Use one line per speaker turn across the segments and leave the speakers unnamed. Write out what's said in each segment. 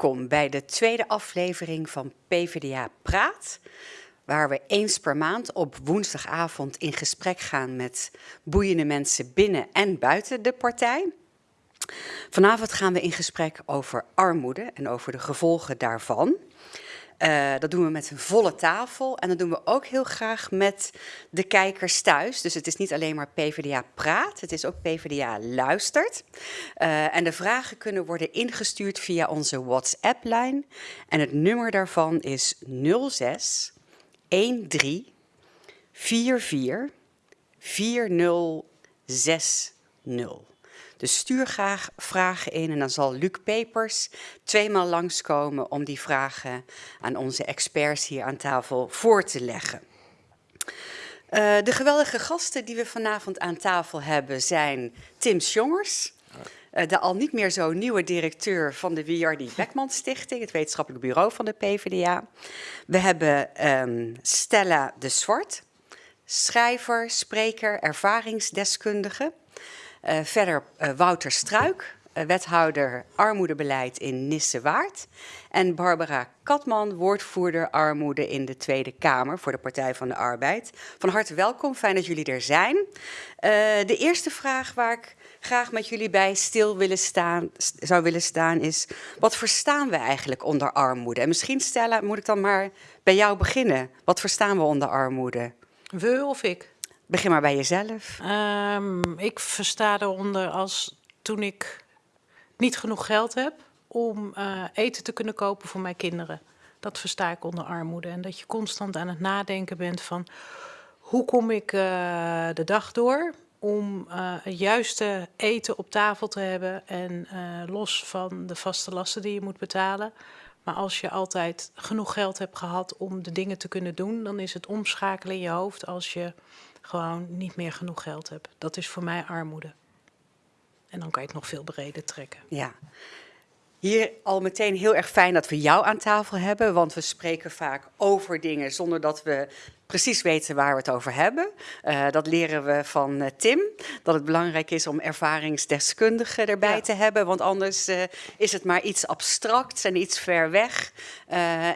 Welkom bij de tweede aflevering van PvdA Praat, waar we eens per maand op woensdagavond in gesprek gaan met boeiende mensen binnen en buiten de partij. Vanavond gaan we in gesprek over armoede en over de gevolgen daarvan. Uh, dat doen we met een volle tafel en dat doen we ook heel graag met de kijkers thuis. Dus het is niet alleen maar PvdA praat, het is ook PvdA luistert. Uh, en de vragen kunnen worden ingestuurd via onze WhatsApp-lijn. En het nummer daarvan is 06 13 44 4060. Dus stuur graag vragen in en dan zal Luc Pepers tweemaal langskomen om die vragen aan onze experts hier aan tafel voor te leggen. Uh, de geweldige gasten die we vanavond aan tafel hebben zijn Tim Sjongers, uh, de al niet meer zo nieuwe directeur van de Wiardi Beckman Stichting, het wetenschappelijk bureau van de PvdA. We hebben um, Stella de Zwart, schrijver, spreker, ervaringsdeskundige. Uh, verder uh, Wouter Struik, uh, wethouder armoedebeleid in Nissewaard. En Barbara Katman, woordvoerder armoede in de Tweede Kamer voor de Partij van de Arbeid. Van harte welkom, fijn dat jullie er zijn. de eerste vraag waar ik graag met jullie bij stil willen staan, zou willen staan is... wat verstaan we eigenlijk onder armoede? En misschien Stella, moet ik dan maar bij jou beginnen. Wat verstaan we onder armoede?
We of ik?
Begin maar bij jezelf.
Um, ik versta eronder als toen ik niet genoeg geld heb om uh, eten te kunnen kopen voor mijn kinderen. Dat versta ik onder armoede. En dat je constant aan het nadenken bent van hoe kom ik uh, de dag door om uh, het juiste eten op tafel te hebben en los van de vaste lasten die je moet betalen. Maar als je altijd genoeg geld hebt gehad om de dingen te kunnen doen, dan is het omschakelen in je hoofd als je gewoon niet meer genoeg geld heb. Dat is voor mij armoede. En dan kan je het nog veel breder trekken.
Ja. Hier al meteen heel erg fijn dat we jou aan tafel hebben, want we spreken vaak over dingen zonder dat we precies weten waar we het over hebben. Uh, dat leren we van uh, Tim, dat het belangrijk is om ervaringsdeskundigen erbij ja. te hebben, want anders uh, is het maar iets abstracts en iets ver weg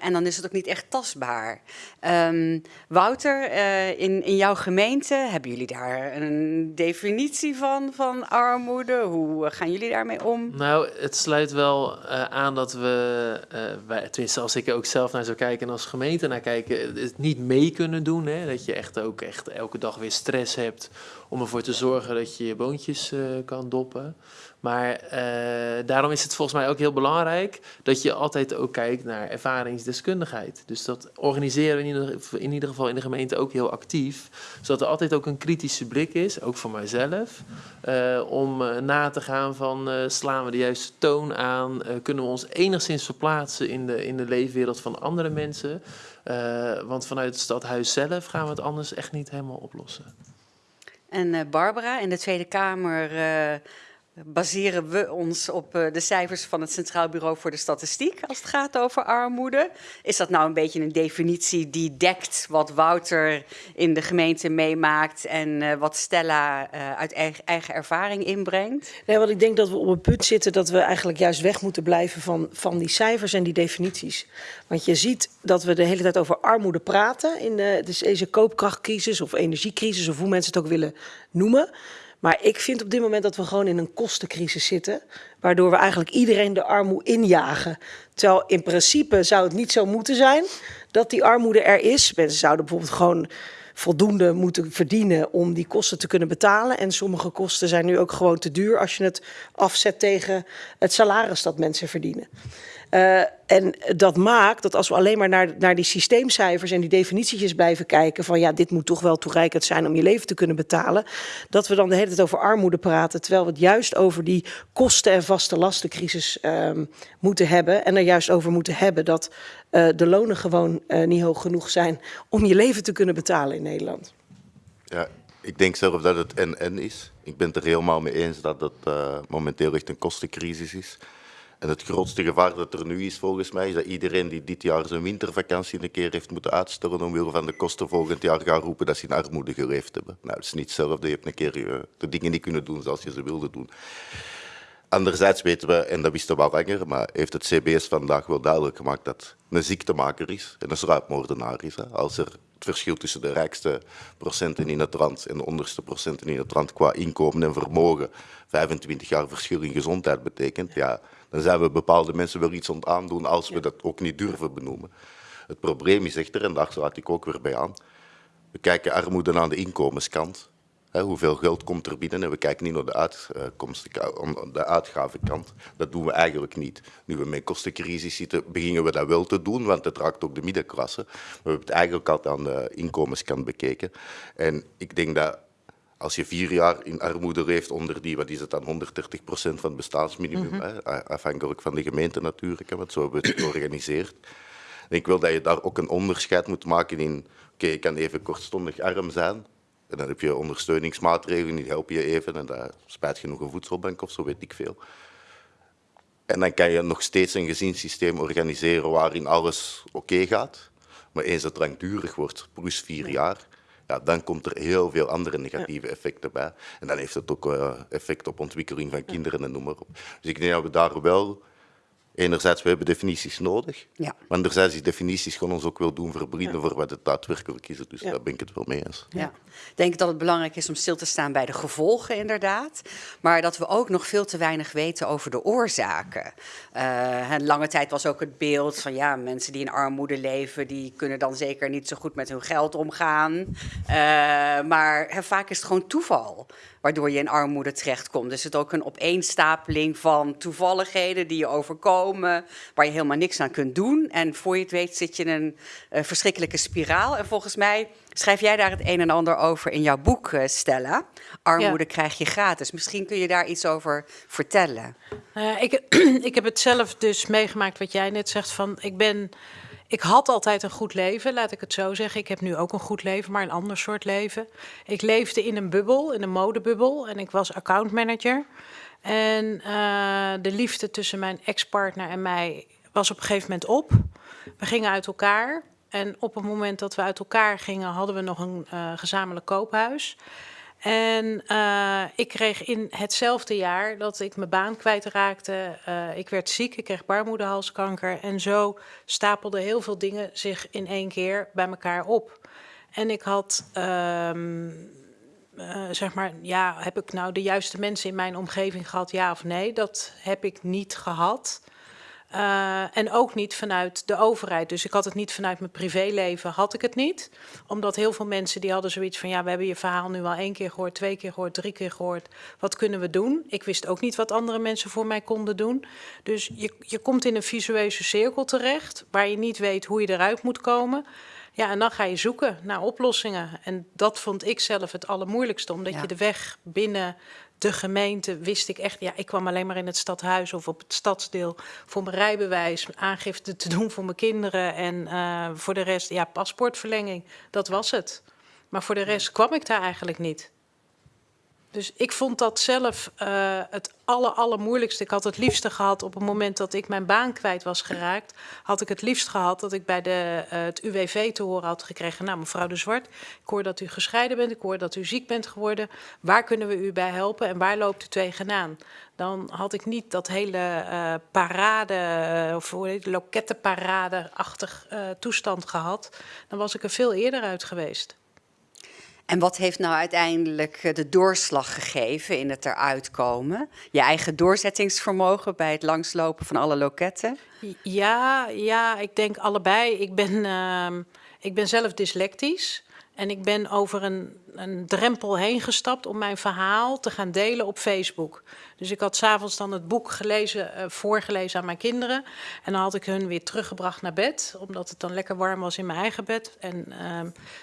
en dan is het ook niet echt tastbaar. Um, Wouter, in, in jouw gemeente, hebben jullie daar een definitie van, van armoede? Hoe gaan jullie daarmee om?
Nou, het sluit wel aan dat we, wij, tenminste als ik ook zelf naar zou kijken en als gemeente naar kijken, het niet mee kunnen doen. Hè? Dat je echt ook echt elke dag weer stress hebt om ervoor te zorgen dat je je boontjes uh, kan doppen. Maar uh, daarom is het volgens mij ook heel belangrijk dat je altijd ook kijkt naar ervaringsdeskundigheid. Dus dat organiseren we in ieder, geval in de gemeente ook heel actief. Zodat er altijd ook een kritische blik is, ook voor mijzelf. Uh, om na te gaan van slaan we de juiste toon aan? kunnen we ons enigszins verplaatsen in de, in de leefwereld van andere mensen? Uh, want vanuit het stadhuis zelf gaan we het anders echt niet helemaal oplossen.
En uh, Barbara, in de Tweede Kamer uh, baseren we ons op uh, de cijfers van het Centraal Bureau voor de Statistiek als het gaat over armoede. Is dat nou een beetje een definitie die dekt wat Wouter in de gemeente meemaakt en uh, wat Stella uh, uit eigen, eigen, ervaring inbrengt?
Nee, want ik denk dat we op een punt zitten dat we eigenlijk juist weg moeten blijven van, van die cijfers en die definities. Want je ziet dat we de hele tijd over armoede praten in de, dus deze koopkrachtcrisis of energiecrisis of hoe mensen het ook willen noemen. Maar ik vind op dit moment dat we gewoon in een kostencrisis zitten. Waardoor we eigenlijk iedereen de armoede injagen. Terwijl in principe zou het niet zo moeten zijn dat die armoede er is. Mensen zouden bijvoorbeeld gewoon voldoende moeten verdienen om die kosten te kunnen betalen. En sommige kosten zijn nu ook gewoon te duur als je het afzet tegen het salaris dat mensen verdienen. Uh, en dat maakt dat als we alleen maar naar, naar die systeemcijfers en die definitietjes blijven kijken van ja, dit moet toch wel toereikend zijn om je leven te kunnen betalen, dat we dan de hele tijd over armoede praten, terwijl we het juist over die kosten- en vaste lastencrisis um, moeten hebben en er juist over moeten hebben dat uh, de lonen gewoon uh, niet hoog genoeg zijn om je leven te kunnen betalen in Nederland.
Ja, ik denk zelf dat het en-en is. Ik ben het er helemaal mee eens dat het momenteel echt een kostencrisis is. En het grootste gevaar dat er nu is volgens mij, is dat iedereen die dit jaar zijn wintervakantie een keer heeft moeten uitstellen omwille van de kosten volgend jaar gaat roepen dat ze in armoede geleefd hebben. Nou, het is niet hetzelfde. Je hebt een keer uh, de dingen niet kunnen doen zoals je ze wilde doen. Anderzijds weten we, en dat wisten we al langer, maar heeft het CBS vandaag wel duidelijk gemaakt dat een ziektemaker is en een sluipmoordenaar is. Hè. Als er het verschil tussen de rijkste procenten in het land en de onderste procenten in het land qua inkomen en vermogen 25 jaar verschil in gezondheid betekent, ja, dan zijn we bepaalde mensen wel iets aan als we dat ook niet durven benoemen. Het probleem is echter, en daar sluit ik ook weer bij aan, we kijken armoede aan de inkomenskant. Hè, hoeveel geld komt er binnen en we kijken niet naar de, uitkomsten, de uitgavenkant. Dat doen we eigenlijk niet. Nu we met kostencrisis zitten, beginnen we dat wel te doen, want het raakt ook de middenklasse. Maar we hebben het eigenlijk altijd aan de inkomenskant bekeken. En ik denk dat als je vier jaar in armoede leeft onder die, wat is het dan, 130 procent van het bestaansminimum, hè, afhankelijk van de gemeente natuurlijk, hè, want zo hebben we het georganiseerd. En ik wil dat je daar ook een onderscheid moet maken in, oké, je kan even kortstondig arm zijn, en dan heb je ondersteuningsmaatregelen, die helpen je even, en daar spijt genoeg een voedselbank of zo, weet ik veel. En dan kan je nog steeds een gezinssysteem organiseren waarin alles oké gaat. Maar eens het langdurig wordt, plus vier jaar, ja, dan komt er heel veel andere negatieve effecten bij. En dan heeft het ook uh, effect op ontwikkeling van kinderen en noem maar op. Dus ik denk dat we daar wel enerzijds, we hebben definities nodig.
Ja.
Maar anderzijds, die definities gaan ons ook wel doen verblinden voor wat het daadwerkelijk is. Dus daar ben ik het wel mee eens.
Ja. Ik denk dat het belangrijk is om stil te staan bij de gevolgen, inderdaad. Maar dat we ook nog veel te weinig weten over de oorzaken. Uh, lange tijd was ook het beeld van ja, mensen die in armoede leven, die kunnen dan zeker niet zo goed met hun geld omgaan. Uh, maar vaak is het gewoon toeval waardoor je in armoede terechtkomt. Dus het ook een opeenstapeling van toevalligheden die je overkomen, waar je helemaal niks aan kunt doen. En voor je het weet zit je in een uh, verschrikkelijke spiraal. En volgens mij schrijf jij daar het een en ander over in jouw boek, uh, Stella. Armoede ja. krijg je gratis. Misschien kun je daar iets over vertellen.
Uh, ik, ik heb het zelf dus meegemaakt wat jij net zegt van ik ben ik had altijd een goed leven, laat ik het zo zeggen. Ik heb nu ook een goed leven, maar een ander soort leven. Ik leefde in een bubbel, in een modebubbel. En ik was accountmanager. En uh, de liefde tussen mijn ex-partner en mij was op een gegeven moment op. We gingen uit elkaar. En op het moment dat we uit elkaar gingen, hadden we nog een uh, gezamenlijk koophuis. En uh, ik kreeg in hetzelfde jaar dat ik mijn baan kwijtraakte. Uh, ik werd ziek, ik kreeg baarmoederhalskanker. En zo stapelden heel veel dingen zich in één keer bij elkaar op. En ik had, um, uh, zeg maar, ja, heb ik nou de juiste mensen in mijn omgeving gehad, ja of nee? Dat heb ik niet gehad. Uh, en ook niet vanuit de overheid. Dus ik had het niet vanuit mijn privéleven, had ik het niet. Omdat heel veel mensen die hadden zoiets van... ja, we hebben je verhaal nu al één keer gehoord, twee keer gehoord, drie keer gehoord. Wat kunnen we doen? Ik wist ook niet wat andere mensen voor mij konden doen. Dus je, je komt in een visueuze cirkel terecht... waar je niet weet hoe je eruit moet komen... Ja, en dan ga je zoeken naar oplossingen. En dat vond ik zelf het allermoeilijkste, omdat ja. je de weg binnen de gemeente wist ik echt, ja, ik kwam alleen maar in het stadhuis of op het stadsdeel voor mijn rijbewijs, aangifte te doen voor mijn kinderen en uh, voor de rest, ja, paspoortverlenging, dat was het. Maar voor de rest kwam ik daar eigenlijk niet. Dus ik vond dat zelf uh, het aller, allermoeilijkste. Ik had het liefste gehad op het moment dat ik mijn baan kwijt was geraakt. Had ik het liefst gehad dat ik bij de, uh, het UWV te horen had gekregen. Nou, mevrouw de Zwart, ik hoor dat u gescheiden bent. Ik hoor dat u ziek bent geworden. Waar kunnen we u bij helpen en waar loopt u tegenaan? Dan had ik niet dat hele uh, parade, of lokettenparade-achtig toestand gehad. Dan was ik er veel eerder uit geweest.
En wat heeft nou uiteindelijk de doorslag gegeven in het eruit komen? Je eigen doorzettingsvermogen bij het langslopen van alle loketten?
Ja, ja ik denk allebei. Ik ben, uh, ik ben zelf dyslectisch. En ik ben over een, een drempel heen gestapt om mijn verhaal te gaan delen op Facebook. Dus ik had s'avonds dan het boek gelezen, uh, voorgelezen aan mijn kinderen. En dan had ik hun weer teruggebracht naar bed, omdat het dan lekker warm was in mijn eigen bed. En uh,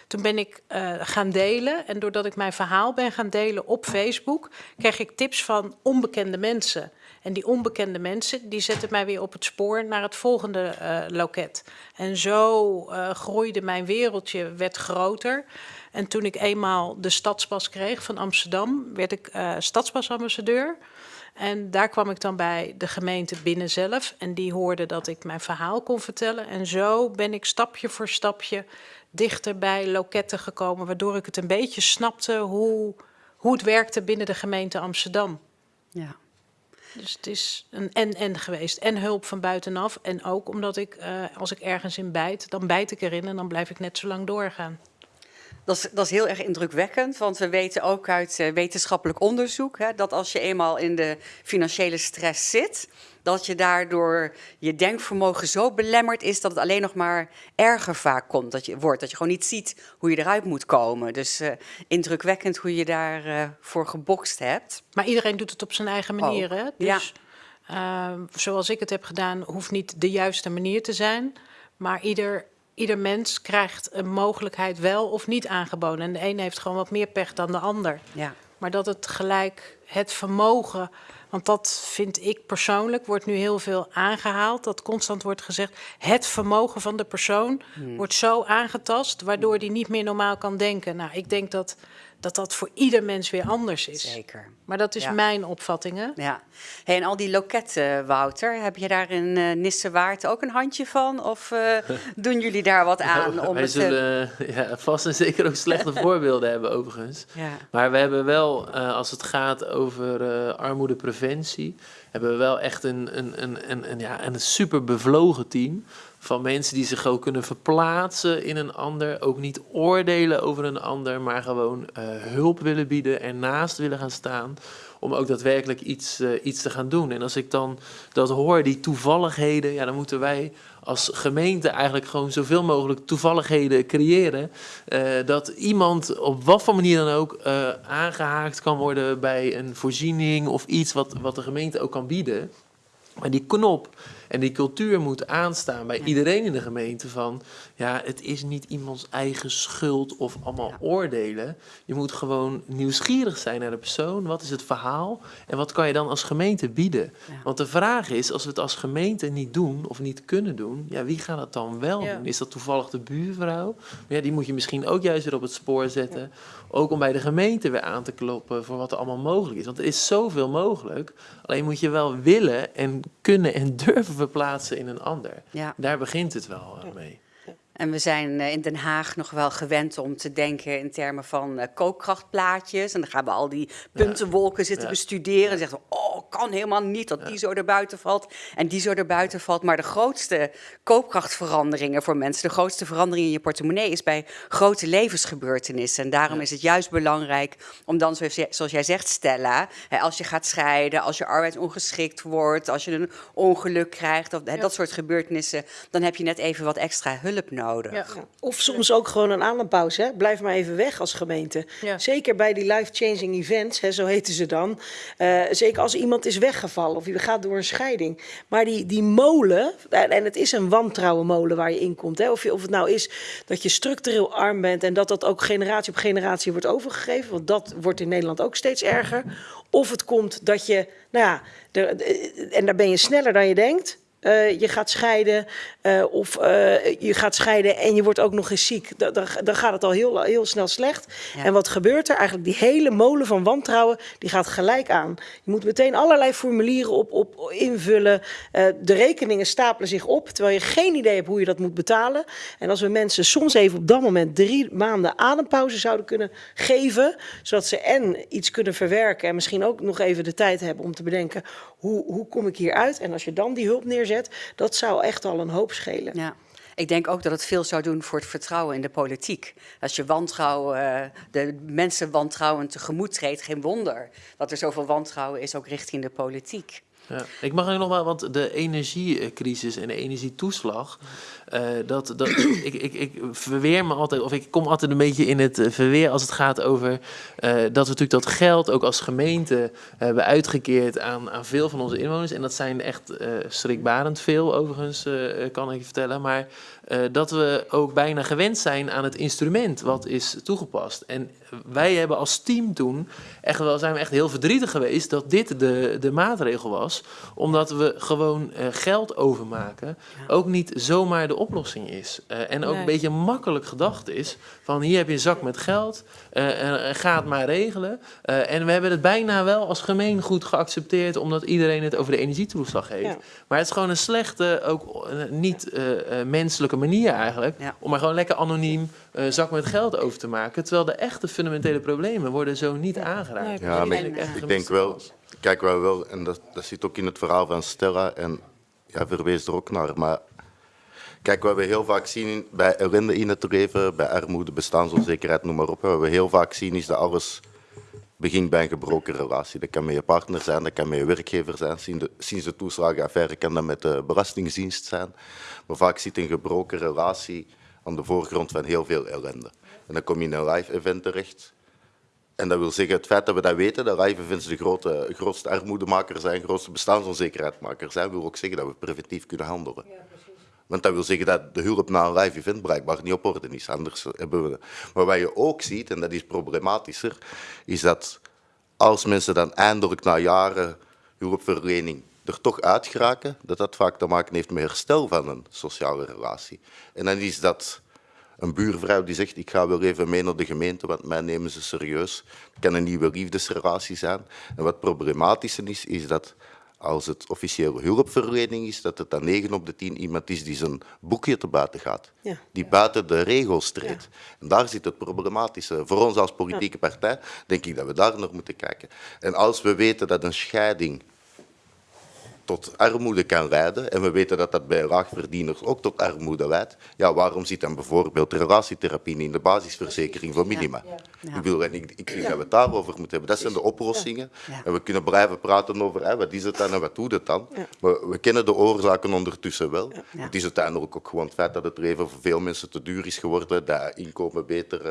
toen ben ik uh, gaan delen. En doordat ik mijn verhaal ben gaan delen op Facebook, kreeg ik tips van onbekende mensen. En die onbekende mensen, die zetten mij weer op het spoor naar het volgende uh, loket. En zo uh, groeide mijn wereldje, werd groter. En toen ik eenmaal de stadspas kreeg van Amsterdam, werd ik uh, stadspasambassadeur. En daar kwam ik dan bij de gemeente binnen zelf. En die hoorde dat ik mijn verhaal kon vertellen. En zo ben ik stapje voor stapje dichter bij loketten gekomen, waardoor ik het een beetje snapte hoe, hoe het werkte binnen de gemeente Amsterdam.
Ja.
Dus het is een en-en geweest. En hulp van buitenaf. En ook omdat ik, eh, als ik ergens in bijt, dan bijt ik erin en dan blijf ik net zo lang doorgaan.
Dat is, dat is heel erg indrukwekkend, want we weten ook uit eh, wetenschappelijk onderzoek hè, dat als je eenmaal in de financiële stress zit, dat je daardoor je denkvermogen zo belemmerd is dat het alleen nog maar erger vaak komt. Dat je wordt, dat je gewoon niet ziet hoe je eruit moet komen. Dus eh, indrukwekkend hoe je daarvoor eh voor gebokst hebt.
Maar iedereen doet het op zijn eigen manier. Hè?
Oh, ja.
Dus eh, zoals ik het heb gedaan, hoeft niet de juiste manier te zijn. Maar ieder, ieder mens krijgt een mogelijkheid wel of niet aangeboden. En de ene heeft gewoon wat meer pech dan de ander.
Ja.
Maar dat het gelijk het vermogen, want dat vind ik persoonlijk, wordt nu heel veel aangehaald. Dat constant wordt gezegd, het vermogen van de persoon wordt zo aangetast, waardoor die niet meer normaal kan denken. Nou, ik denk dat dat, dat voor ieder mens weer anders is.
Zeker.
Maar dat is
Ja.
mijn opvatting, hè?
Ja. Hey, en al die loketten, Wouter, heb je daar in eh Nissewaard ook een handje van? Of eh, doen jullie daar wat aan? Om
wij
het, eh,
zullen ja, vast en zeker ook slechte voorbeelden hebben, overigens.
ja.
Maar we hebben wel, eh, als het gaat over eh, armoedepreventie, hebben we wel echt een, een, een, een, een, ja, een super bevlogen team. Van mensen die zich ook kunnen verplaatsen in een ander. Ook niet oordelen over een ander, maar gewoon eh, hulp willen bieden en naast willen gaan staan. Om ook daadwerkelijk iets, eh, iets te gaan doen. En als ik dan dat hoor, die toevalligheden, ja, dan moeten wij als gemeente eigenlijk gewoon zoveel mogelijk toevalligheden creëren. eh, dat iemand op wat voor manier dan ook eh, aangehaakt kan worden bij een voorziening of iets wat, wat de gemeente ook kan bieden. Maar die knop en die cultuur moet aanstaan bij iedereen in de gemeente van... ja, het is niet iemands eigen schuld of allemaal
Ja.
oordelen. Je moet gewoon nieuwsgierig zijn naar de persoon. Wat is het verhaal? En wat kan je dan als gemeente bieden?
Ja.
Want de vraag is, als we het als gemeente niet doen of niet kunnen doen... ja, wie gaat het dan wel doen? Is dat toevallig de buurvrouw? Maar ja, die moet je misschien ook juist weer op het spoor zetten. Ook om bij de gemeente weer aan te kloppen voor wat er allemaal mogelijk is. Want er is zoveel mogelijk. Alleen moet je wel willen en kunnen en durven verplaatsen in een ander.
ja.
Daar begint het wel eh, mee.
En we zijn eh, in Den Haag nog wel gewend om te denken in termen van eh, kookkrachtplaatjes. En dan gaan we al die puntenwolken zitten
Ja.
bestuderen. En zeggen we, oh, kan helemaal niet dat die zo erbuiten valt en die zo erbuiten valt. Maar de grootste koopkrachtveranderingen voor mensen, de grootste verandering in je portemonnee is bij grote levensgebeurtenissen. En daarom is het juist belangrijk om dan, zoals jij, zegt, Stella, als je gaat scheiden, als je arbeidsongeschikt wordt, als je een ongeluk krijgt, of dat soort gebeurtenissen, dan heb je net even wat extra hulp nodig.
Ja.
Of soms ook gewoon een adempauze. Hè? Blijf maar even weg als gemeente.
Ja.
Zeker bij die life-changing events, hè, zo heten ze dan. Eh, zeker als iemand is weggevallen of je gaat door een scheiding. Maar die, die molen, en het is een wantrouwenmolen waar je in komt. Hè? Of, je, of het nou is dat je structureel arm bent en dat dat ook generatie op generatie wordt overgegeven. Want dat wordt in Nederland ook steeds erger. Of het komt dat je, nou ja, de- de- en daar ben je sneller dan je denkt. Eh, je gaat scheiden eh, of eh, je gaat scheiden en je wordt ook nog eens ziek. Da- Dan, dan gaat het al heel, heel snel slecht.
Ja.
En wat gebeurt er? Eigenlijk die hele molen van wantrouwen, die gaat gelijk aan. Je moet meteen allerlei formulieren op, op invullen. De rekeningen stapelen zich op, terwijl je geen idee hebt hoe je dat moet betalen. En als we mensen soms even op dat moment drie maanden adempauze zouden kunnen geven, zodat ze en iets kunnen verwerken en misschien ook nog even de tijd hebben om te bedenken hoe, hoe kom ik hier uit. En als je dan die hulp neerzet, dat zou echt al een hoop schelen.
Ja. Ik denk ook dat het veel zou doen voor het vertrouwen in de politiek. Als je wantrouwen, eh, de mensen wantrouwen tegemoet treedt, geen wonder dat er zoveel wantrouwen is ook richting de politiek.
Ja. Ik mag nog wel, want de energiecrisis en de energietoeslag, eh, dat, dat, ik, ik, ik verweer me altijd, of ik kom altijd een beetje in het eh, verweer als het gaat over eh, dat we natuurlijk dat geld ook als gemeente hebben uitgekeerd aan, aan veel van onze inwoners. En dat zijn echt schrikbarend veel, overigens, kan ik je vertellen. Maar dat we ook bijna gewend zijn aan het instrument wat is toegepast. En wij hebben als team toen echt wel, zijn we echt heel verdrietig geweest dat dit de, de maatregel was. Omdat we gewoon eh, geld overmaken ook niet zomaar de oplossing is. Eh, en ook
Nee.
een beetje makkelijk gedacht is van hier heb je een zak met geld, eh, eh, ga het maar regelen. Eh, en we hebben het bijna wel als gemeen goed geaccepteerd omdat iedereen het over de energietoeslag heeft.
Ja.
Maar het is gewoon een slechte, ook niet eh, eh, menselijke manier eigenlijk.
Ja.
Om maar gewoon lekker anoniem een zak met geld over te maken. Terwijl de echte fundamentele problemen worden zo niet aangeraakt.
Ja, maar
En,
ik, ik denk wel, kijk, wij wel, en dat, dat zit ook in het verhaal van Stella en ja, verwees er ook naar. Maar kijk, wat we heel vaak zien bij ellende in het leven, bij armoede, bestaansonzekerheid, noem maar op. Wat we heel vaak zien is dat alles begint bij een gebroken relatie. Dat kan met je partner zijn, dat kan met je werkgever zijn. Sinds de, sinds de toeslagenaffaire kan dat met de Belastingdienst zijn. Maar vaak zit een gebroken relatie aan de voorgrond van heel veel ellende. En dan kom je in een live event terecht. En dat wil zeggen, het feit dat we dat weten, dat live events de grote, grootste armoedemaker zijn, grootste bestaansonzekerheidmaker zijn, wil ook zeggen dat we preventief kunnen handelen. Want dat wil zeggen dat de hulp na een live event blijkbaar niet op orde is. Anders hebben we... Maar wat je ook ziet, en dat is problematischer, is dat als mensen dan eindelijk na jaren hulpverlening er toch uit geraken, dat dat vaak te maken heeft met herstel van een sociale relatie. En dan is dat een buurvrouw die zegt, ik ga wel even mee naar de gemeente, want mij nemen ze serieus. Het kan een nieuwe liefdesrelatie zijn. En wat problematischer is, is dat als het officiële hulpverlening is, dat het dan 9 op de 10 iemand is die zijn boekje te buiten gaat.
Ja.
Die buiten de regels treedt. En daar zit het problematische. Voor ons als politieke partij denk ik dat we daar naar moeten kijken. En als we weten dat een scheiding tot armoede kan leiden, en we weten dat dat bij laagverdieners ook tot armoede leidt, ja, waarom zit dan bijvoorbeeld relatietherapie in de basisverzekering voor minima?
Ja.
Ik, bedoel, en ik, ik vind dat we het daarover moeten hebben. Dat zijn de oplossingen. En we kunnen blijven praten over hè, wat is het dan en wat doet het dan. Maar we kennen de oorzaken ondertussen wel. Het is uiteindelijk ook gewoon het feit dat het leven voor veel mensen te duur is geworden, dat inkomen beter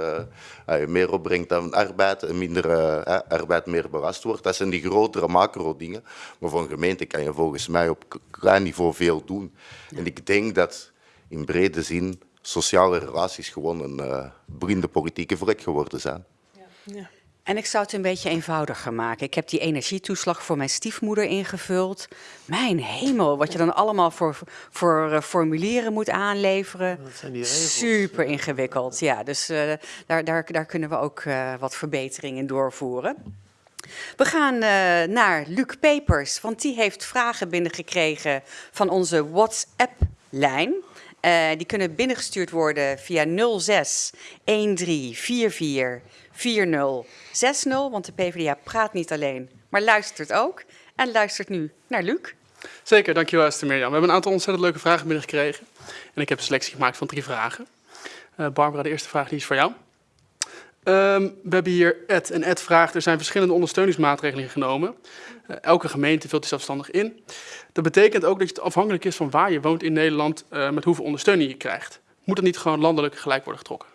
eh, meer opbrengt dan arbeid, en minder eh, arbeid meer belast wordt. Dat zijn die grotere macro-dingen. Maar voor een gemeente kan je volgens mij op klein niveau veel doen. En ik denk dat in brede zin sociale relaties gewoon een eh blinde politieke vlek geworden zijn.
En ik zou het een beetje eenvoudiger maken. Ik heb die energietoeslag voor mijn stiefmoeder ingevuld. Mijn hemel, wat je dan allemaal voor, voor eh, formulieren moet aanleveren.
Dat zijn die regels.
Super ingewikkeld, ja. Dus eh, daar, daar, daar kunnen we ook eh, wat verbeteringen in doorvoeren. We gaan eh, naar Luc Pepers, want die heeft vragen binnengekregen van onze WhatsApp-lijn. Eh, die kunnen binnengestuurd worden via 06 1344 4060, want de PvdA praat niet alleen, maar luistert ook. En luistert nu naar Luc.
Zeker, dankjewel Esther Mirjam. We hebben een aantal ontzettend leuke vragen binnengekregen. En ik heb een selectie gemaakt van drie vragen. Eh, Barbara, de eerste vraag die is voor jou. Ehm, we hebben hier Ed. En Ed vraagt, er zijn verschillende ondersteuningsmaatregelen genomen. Eh, elke gemeente vult die zelfstandig in. Dat betekent ook dat het afhankelijk is van waar je woont in Nederland eh, met hoeveel ondersteuning je krijgt. Moet dat niet gewoon landelijk gelijk worden getrokken?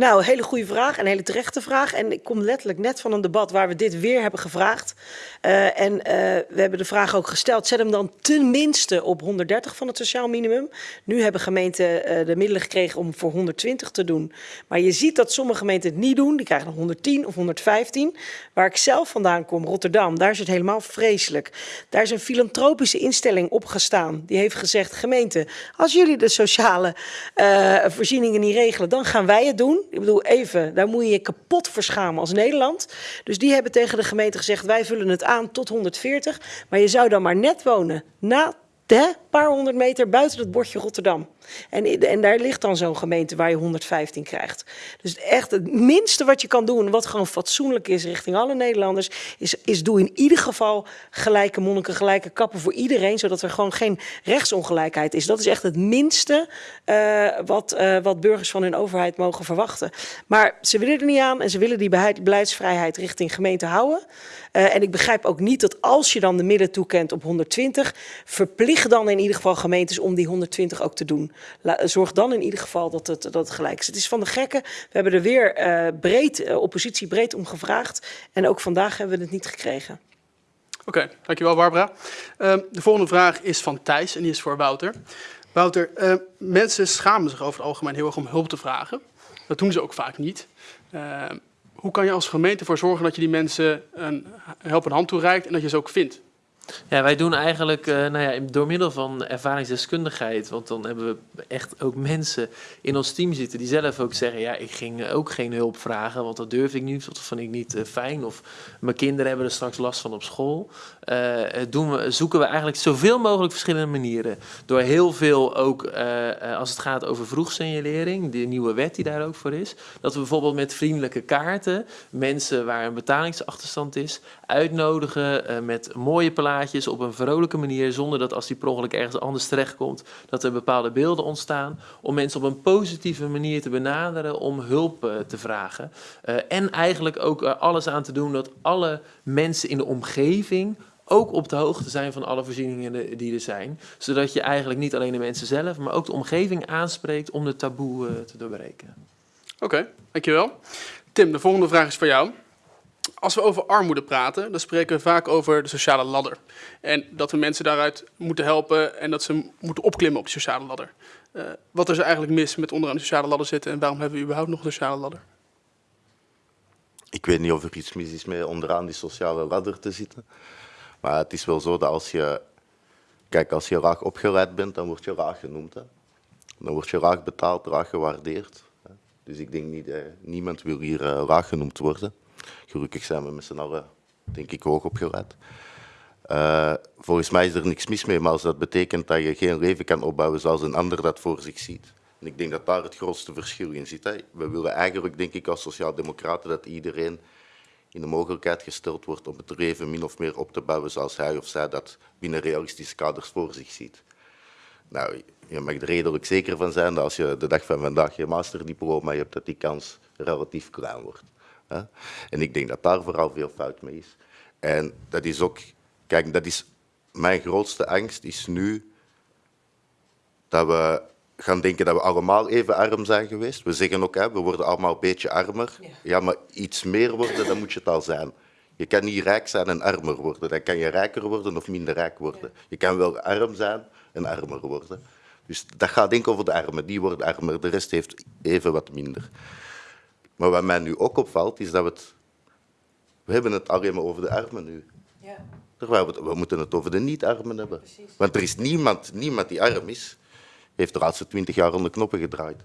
Nou, hele goede vraag, een hele terechte vraag. En ik kom letterlijk net van een debat waar we dit weer hebben gevraagd. Eh, en eh, we hebben de vraag ook gesteld, zet hem dan tenminste op 130 van het sociaal minimum. Nu hebben gemeenten eh, de middelen gekregen om voor 120 te doen. Maar je ziet dat sommige gemeenten het niet doen. Die krijgen nog 110 of 115. Waar ik zelf vandaan kom, Rotterdam, daar is het helemaal vreselijk. Daar is een filantropische instelling opgestaan. Die heeft gezegd, gemeente, als jullie de sociale voorzieningen niet regelen, dan gaan wij het doen. Ik bedoel, even, daar moet je je kapot verschamen als Nederland. Dus die hebben tegen de gemeente gezegd, wij vullen het aan tot 140. Maar je zou dan maar net wonen na een paar honderd meter buiten het bordje Rotterdam. En, en daar ligt dan zo'n gemeente waar je 115 krijgt. Dus echt het minste wat je kan doen, wat gewoon fatsoenlijk is richting alle Nederlanders, is, is doe in ieder geval gelijke monniken, gelijke kappen voor iedereen, zodat er gewoon geen rechtsongelijkheid is. Dat is echt het minste eh, wat, eh, wat burgers van hun overheid mogen verwachten. Maar ze willen er niet aan en ze willen die beleidsvrijheid richting gemeente houden. Eh, en ik begrijp ook niet dat als je dan de middelen toekent op 120, verplicht dan in ieder geval gemeentes om die 120 ook te doen. Zorg dan in ieder geval dat het, dat gelijk is. Het is van de gekken. We hebben er weer eh, breed, eh, oppositie breed om gevraagd. En ook vandaag hebben we het niet gekregen.
Oké, dankjewel Barbara. Ehm, de volgende vraag is van Thijs en die is voor Wouter. Wouter, eh, mensen schamen zich over het algemeen heel erg om hulp te vragen. Dat doen ze ook vaak niet. Ehm, hoe kan je als gemeente ervoor zorgen dat je die mensen een helpende hand toereikt en dat je ze ook vindt?
Ja, wij doen eigenlijk eh, nou ja, door middel van ervaringsdeskundigheid, want dan hebben we echt ook mensen in ons team zitten die zelf ook zeggen, ja, ik ging ook geen hulp vragen, want dat durf ik niet, dat vind ik niet eh, fijn, of mijn kinderen hebben er straks last van op school. Eh, doen we, zoeken we eigenlijk zoveel mogelijk verschillende manieren. Door heel veel ook, als het gaat over vroegsignalering, de nieuwe wet die daar ook voor is, dat we bijvoorbeeld met vriendelijke kaarten mensen waar een betalingsachterstand is, uitnodigen eh, met mooie plaatjes op een vrolijke manier, zonder dat als die per ongeluk ergens anders terechtkomt, dat er bepaalde beelden ontstaan, om mensen op een positieve manier te benaderen om hulp eh, te vragen. Eh, en eigenlijk ook alles aan te doen dat alle mensen in de omgeving ook op de hoogte zijn van alle voorzieningen die er zijn. Zodat je eigenlijk niet alleen de mensen zelf, maar ook de omgeving aanspreekt om de taboe te doorbreken.
Oké, dankjewel. Tim, de volgende vraag is voor jou. Als we over armoede praten, dan spreken we vaak over de sociale ladder. En dat we mensen daaruit moeten helpen en dat ze moeten opklimmen op die sociale ladder. Eh, wat is er eigenlijk mis met onderaan de sociale ladder zitten en waarom hebben we überhaupt nog een sociale ladder?
Ik weet niet of er iets mis is met onderaan die sociale ladder te zitten. Maar het is wel zo dat als je, kijk, als je raak opgeleid bent, dan word je raak genoemd. Dan word je raak betaald, raak gewaardeerd. Dus ik denk niet, eh, niemand wil hier eh, raak genoemd worden. Gelukkig zijn we met z'n allen, denk ik, hoog opgeleid. Eh, volgens mij is er niks mis mee, maar als dat betekent dat je geen leven kan opbouwen zoals een ander dat voor zich ziet. En ik denk dat daar het grootste verschil in zit. Hè. We willen eigenlijk, denk ik, als sociaaldemocraten dat iedereen in de mogelijkheid gesteld wordt om het leven min of meer op te bouwen zoals hij of zij dat binnen realistische kaders voor zich ziet. Nou, je mag er redelijk zeker van zijn dat als je de dag van vandaag je masterdiploma hebt, dat die kans relatief klein wordt. En ik denk dat daar vooral veel fout mee is. En dat is ook, kijk, dat is mijn grootste angst is nu dat we gaan denken dat we allemaal even arm zijn geweest. We zeggen ook, hè, we worden allemaal een beetje armer. Ja. maar iets meer worden, dan moet je het al zijn. Je kan niet rijk zijn en armer worden. Dan kan je rijker worden of minder rijk worden. Je kan wel arm zijn en armer worden. Dus dat gaat denk ik over de armen. Die worden armer, de rest heeft even wat minder. Maar wat mij nu ook opvalt, is dat we het... We hebben het alleen maar over de armen nu. Terwijl we, we moeten het over de niet-armen hebben. Want er is niemand, niemand die arm is, heeft de laatste twintig jaar de knoppen gedraaid.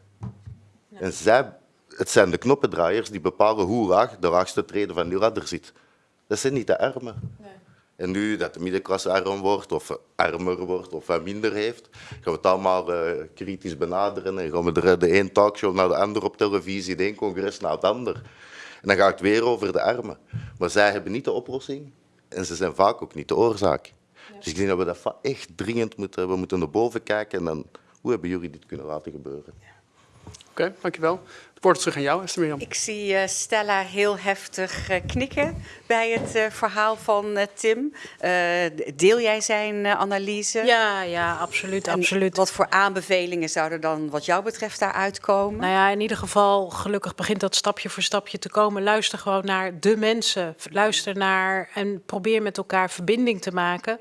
En zij, het zijn de knoppendraaiers die bepalen hoe laag de laagste trede van die ladder zit. Dat zijn niet de armen. En nu dat de middenklasse arm wordt, of armer wordt, of wat minder heeft, gaan we het allemaal eh, kritisch benaderen en gaan we er de een talkshow naar de ander op televisie, de een congres naar het ander. En dan gaat het weer over de armen. Maar zij hebben niet de oplossing en ze zijn vaak ook niet de oorzaak. Dus ik denk dat we dat echt dringend moeten, we moeten naar boven kijken en dan, hoe hebben jullie dit kunnen laten gebeuren?
Oké, dankjewel. Is terug aan jou, Esther Mirjam.
Ik zie eh, Stella heel heftig eh, knikken bij het eh, verhaal van Tim. Eh, deel jij zijn eh, analyse?
Ja, ja, absoluut,
En
absoluut.
Wat voor aanbevelingen zouden dan wat jou betreft daaruit komen?
Nou ja, in ieder geval, gelukkig begint dat stapje voor stapje te komen. Luister gewoon naar de mensen. Luister naar en probeer met elkaar verbinding te maken.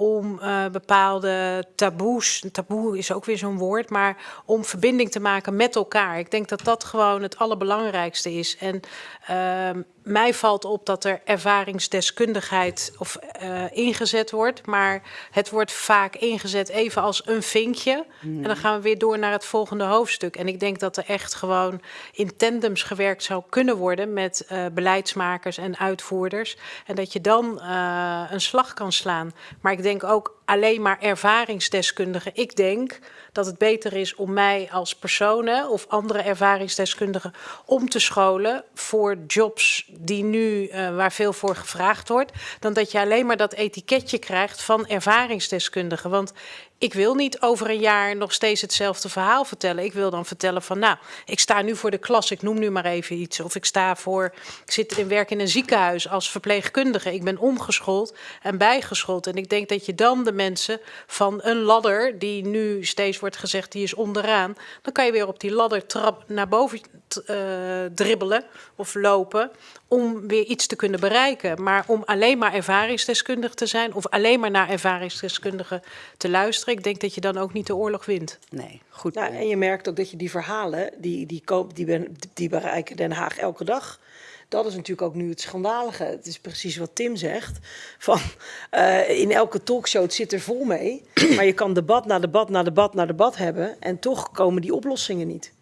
Om eh, bepaalde taboes, taboe is ook weer zo'n woord, maar om verbinding te maken met elkaar. Ik denk dat dat gewoon het allerbelangrijkste is. En ehm, mij valt op dat er ervaringsdeskundigheid of, eh, ingezet wordt, maar het wordt vaak ingezet even als een vinkje. En dan gaan we weer door naar het volgende hoofdstuk. En ik denk dat er echt gewoon in tandems gewerkt zou kunnen worden met eh, beleidsmakers en uitvoerders. En dat je dan eh, een slag kan slaan. Maar ik denk ook alleen maar ervaringsdeskundigen. Ik denk dat het beter is om mij als persoon hè, of andere ervaringsdeskundigen om te scholen voor jobs die nu eh, waar veel voor gevraagd wordt, dan dat je alleen maar dat etiketje krijgt van ervaringsdeskundige. Want ik wil niet over een jaar nog steeds hetzelfde verhaal vertellen. Ik wil dan vertellen van, nou, ik sta nu voor de klas, ik noem nu maar even iets. Of ik sta voor, ik zit in werk in een ziekenhuis als verpleegkundige. Ik ben omgeschoold en bijgeschoold. En ik denk dat je dan de mensen van een ladder, die nu steeds wordt gezegd, die is onderaan. Dan kan je weer op die ladder trap naar boven eh, dribbelen of lopen om weer iets te kunnen bereiken. Maar om alleen maar ervaringsdeskundig te zijn of alleen maar naar ervaringsdeskundigen te luisteren, ik denk dat je dan ook niet de oorlog wint.
Nee, goed.
Nou, en je merkt ook dat je die verhalen, die, die, koop, die, ben, die bereiken Den Haag elke dag. dat is natuurlijk ook nu het schandalige. Het is precies wat Tim zegt. Van, eh, in elke talkshow het zit er vol mee. Maar je kan debat na debat na debat na debat hebben. En toch komen die oplossingen niet.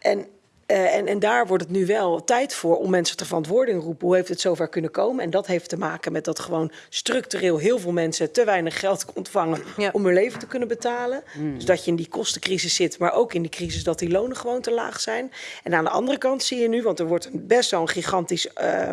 En, eh, en, en daar wordt het nu wel tijd voor om mensen ter verantwoording te roepen. Hoe heeft het zover kunnen komen? En dat heeft te maken met dat gewoon structureel heel veel mensen te weinig geld ontvangen
Ja.
om hun leven te kunnen betalen. Dus dat je in die kostencrisis zit, maar ook in die crisis dat die lonen gewoon te laag zijn. En aan de andere kant zie je nu, want er wordt best wel een gigantisch eh,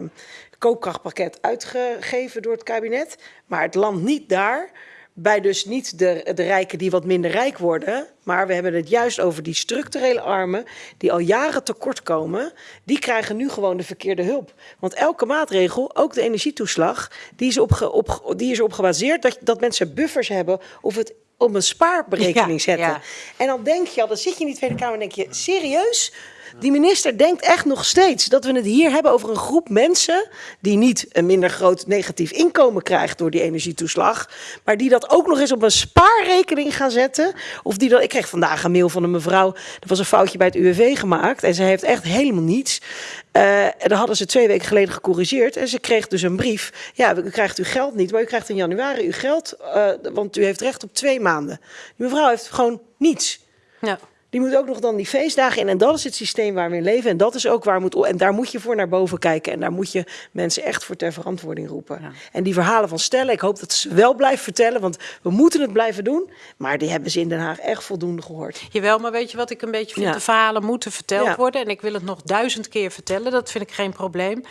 koopkrachtpakket uitgegeven door het kabinet. Maar het landt niet daar. Bij dus niet de, de rijken die wat minder rijk worden. Maar we hebben het juist over die structurele armen. die al jaren tekort komen. Die krijgen nu gewoon de verkeerde hulp. Want elke maatregel, ook de energietoeslag. die is, opge, op, die is erop gebaseerd dat, dat mensen buffers hebben. of het op een spaarberekening
Ja,
zetten.
ja.
En dan denk je al, dan zit je in die Tweede Kamer en denk je, serieus? Die minister denkt echt nog steeds dat we het hier hebben over een groep mensen die niet een minder groot negatief inkomen krijgt door die energietoeslag, maar die dat ook nog eens op een spaarrekening gaan zetten. Of die dat, ik kreeg vandaag een mail van een mevrouw, er was een foutje bij het UWV gemaakt en ze heeft echt helemaal niets. Eh, en dat hadden ze twee weken geleden gecorrigeerd en ze kreeg dus een brief. Ja, u krijgt uw geld niet, maar u krijgt in januari uw geld, eh, want u heeft recht op twee maanden. Die mevrouw heeft gewoon niets.
Ja.
Die moet ook nog dan die feestdagen in. En dat is het systeem waar we in leven. En dat is ook waar moet. En daar moet je voor naar boven kijken. En daar moet je mensen echt voor ter verantwoording roepen.
Ja.
En die verhalen van stellen, ik hoop dat ze wel blijven vertellen. Want we moeten het blijven doen. Maar die hebben ze in Den Haag echt voldoende gehoord.
Jawel, maar weet je wat ik een beetje vind?
Ja.
De verhalen moeten verteld
Ja.
worden. En ik wil het nog duizend keer vertellen. Dat vind ik geen probleem.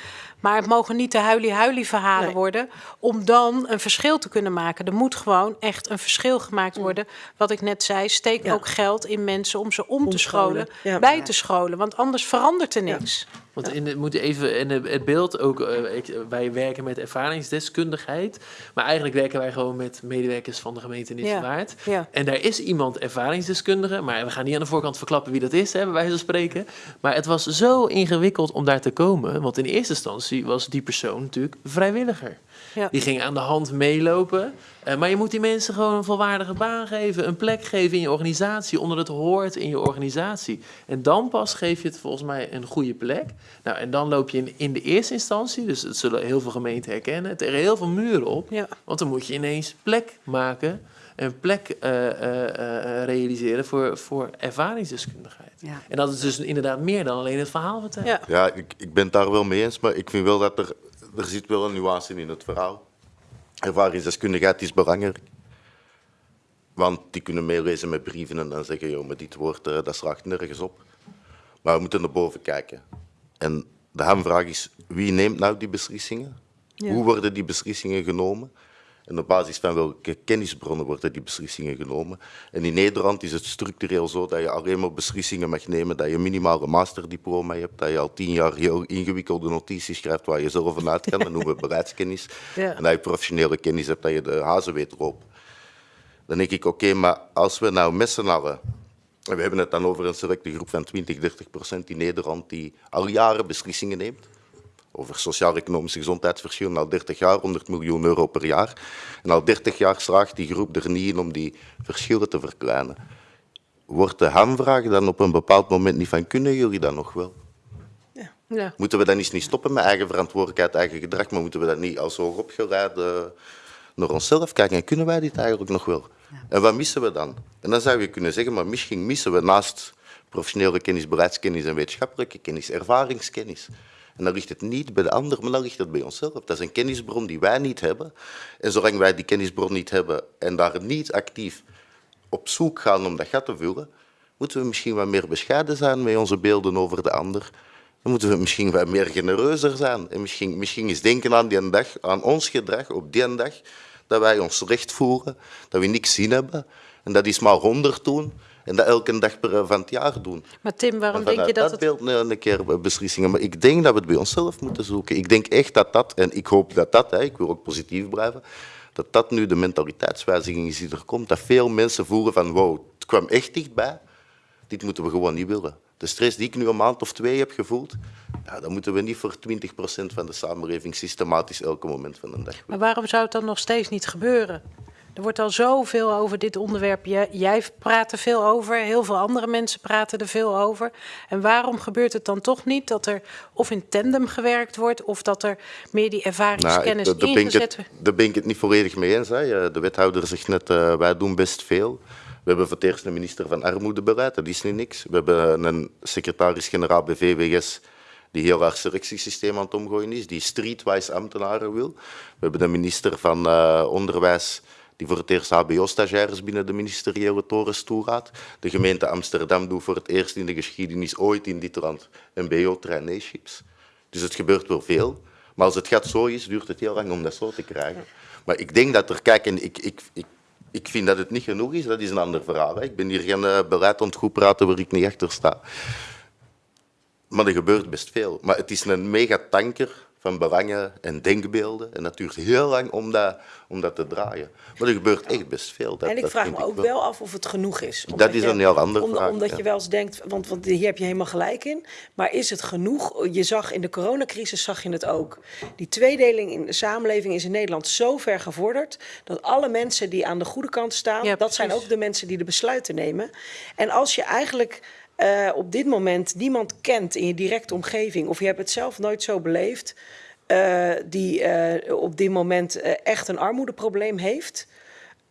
Maar het mogen niet de huilie-huilie verhalen
Nee.
worden. Om dan een verschil te kunnen maken. Er moet gewoon echt een verschil gemaakt worden. Wat ik net zei, steek
Ja.
ook geld in mensen om ze om te scholen.
Ja.
Bij te scholen. Want anders verandert er niks.
Want in het, moet even in het beeld ook, eh, ik, wij werken met ervaringsdeskundigheid, maar eigenlijk werken wij gewoon met medewerkers van de gemeente Nissewaard.
Ja.
En daar is iemand ervaringsdeskundige, maar we gaan niet aan de voorkant verklappen wie dat is, bij wijze van spreken. Maar het was zo ingewikkeld om daar te komen, want in eerste instantie was die persoon natuurlijk vrijwilliger.
Ja.
Die ging aan de hand meelopen. Eh, maar je moet die mensen gewoon een volwaardige baan geven, een plek geven in je organisatie, onder het hoort in je organisatie. En dan pas geef je het volgens mij een goede plek. Nou, en dan loop je in, in de eerste instantie, dus dat zullen heel veel gemeenten herkennen, tegen heel veel muren op.
Ja.
Want dan moet je ineens plek maken, een plek eh, eh, eh, realiseren voor, voor ervaringsdeskundigheid.
Ja.
En dat is dus inderdaad meer dan alleen het verhaal vertellen.
Ja.
Ja, ik, ik ben het daar wel mee eens, maar ik vind wel dat er, er zit wel een nuance in het verhaal. Ervaringsdeskundigheid is belangrijk. Want die kunnen meelezen met brieven en dan zeggen, joh, maar dit woord, eh, dat slaagt nergens op. Maar we moeten naar boven kijken. En de hamvraag is, wie neemt nou die beslissingen? Hoe worden die beslissingen genomen? En op basis van welke kennisbronnen worden die beslissingen genomen? En in Nederland is het structureel zo dat je alleen maar beslissingen mag nemen dat je minimaal een masterdiploma hebt, dat je al tien jaar heel ingewikkelde notities schrijft waar je zelf vanuit kan, dat noemen we beleidskennis.
Ja.
En dat je professionele kennis hebt, dat je de hazen weet lopen. Dan denk ik, oké, maar als we nou met z'n allen, en we hebben het dan over een selecte groep van 20, 30 procent in Nederland die al jaren beslissingen neemt, over sociaal-economische gezondheidsverschillen al 30 jaar, 100 miljoen euro per jaar. En al 30 jaar slaagt die groep er niet in om die verschillen te verkleinen. Wordt de hamvraag dan op een bepaald moment niet van, kunnen jullie dat nog wel?
Ja.
Moeten we dan eens niet stoppen met eigen verantwoordelijkheid, eigen gedrag, maar moeten we dat niet als hoogopgeleid eh, naar onszelf kijken? En kunnen wij dit eigenlijk nog wel? En wat missen we dan? En dan zou je kunnen zeggen, maar misschien missen we naast professionele kennis, beleidskennis en wetenschappelijke kennis, ervaringskennis. En dan ligt het niet bij de ander, maar dan ligt het bij onszelf. Dat is een kennisbron die wij niet hebben. En zolang wij die kennisbron niet hebben en daar niet actief op zoek gaan om dat gat te vullen, moeten we misschien wat meer bescheiden zijn met onze beelden over de ander. Dan moeten we misschien wat meer genereuzer zijn. En misschien, misschien eens denken aan die dag, aan ons gedrag op die dag, dat wij ons recht voeren, dat we niks zin hebben. En dat is maar honderd doen. En dat elke dag per, van het jaar doen.
Maar Tim, waarom
En
denk je dat
dat beeld een, een keer beslissingen. Maar ik denk dat we het bij onszelf moeten zoeken. Ik denk echt dat dat, en ik hoop dat dat, hè, ik wil ook positief blijven, dat dat nu de mentaliteitswijziging is die er komt. Dat veel mensen voelen van, wow, het kwam echt dichtbij. Dit moeten we gewoon niet willen. De stress die ik nu een maand of twee heb gevoeld, ja, dat moeten we niet voor 20% van de samenleving systematisch elke moment van de dag
Maar waarom zou het dan nog steeds niet gebeuren? Er wordt al zoveel over dit onderwerp. Jij, praat er veel over, heel veel andere mensen praten er veel over. En waarom gebeurt het dan toch niet dat er of in tandem gewerkt wordt of dat er meer die ervaringskennis
Nou,
ingezet wordt?
Daar ben ik het niet volledig mee eens. Hè. De wethouder zegt net, eh, wij doen best veel. We hebben voor het eerst een minister van Armoedebeleid, dat is niet niks. We hebben een secretaris-generaal bij VWS die heel haar selectiesysteem aan het omgooien is, die streetwise ambtenaren wil. We hebben een minister van eh, Onderwijs die voor het eerst hbo-stagiaires binnen de ministeriële torens toelaat. De gemeente Amsterdam doet voor het eerst in de geschiedenis ooit in dit land mbo-traineeships. Dus het gebeurt wel veel. Maar als het gat zo is, duurt het heel lang om dat zo te krijgen. Maar ik denk dat er, kijk, en ik, ik, ik, ik vind dat het niet genoeg is, dat is een ander verhaal. Ik ben hier geen eh, beleid aan het goed praten waar ik niet achter sta. Maar er gebeurt best veel. Maar het is een megatanker van belangen en denkbeelden. En dat duurt heel lang om dat, om dat te draaien. Maar er gebeurt echt best veel. Dat,
en ik
dat
vraag me ook
wel.
wel af of het genoeg is.
Dat is een heel
om-
vraag,
Omdat
ja.
je wel eens denkt, want, want hier heb je helemaal gelijk in. Maar is het genoeg? Je zag in de coronacrisis zag je het ook. Die tweedeling in de samenleving is in Nederland zo ver gevorderd... dat alle mensen die aan de goede kant staan...
Ja,
dat zijn ook de mensen die de besluiten nemen. En als je eigenlijk eh, op dit moment niemand kent in je directe omgeving... of je hebt het zelf nooit zo beleefd... eh, die eh, op dit moment echt een armoedeprobleem heeft...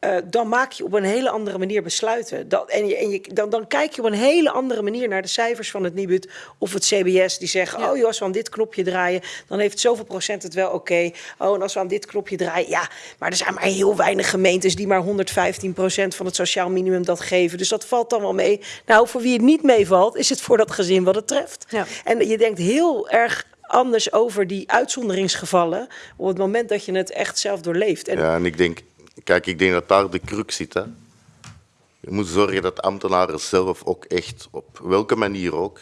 eh, dan maak je op een hele andere manier besluiten. Dat, en je, en je, dan, dan kijk je op een hele andere manier naar de cijfers van het Nibud of het CBS. Die zeggen,
Ja.
oh joh, als we aan dit knopje draaien, dan heeft zoveel procent het wel oké. Oh, en als we aan dit knopje draaien, ja, maar er zijn maar heel weinig gemeentes die maar 115 procent van het sociaal minimum dat geven. Dus dat valt dan wel mee. Nou, voor wie het niet meevalt, is het voor dat gezin wat het treft.
Ja.
En je denkt heel erg anders over die uitzonderingsgevallen op het moment dat je het echt zelf doorleeft. En
Ja, en ik denk, kijk, ik denk dat daar de crux zit. Hè. Je moet zorgen dat ambtenaren zelf ook echt, op welke manier ook,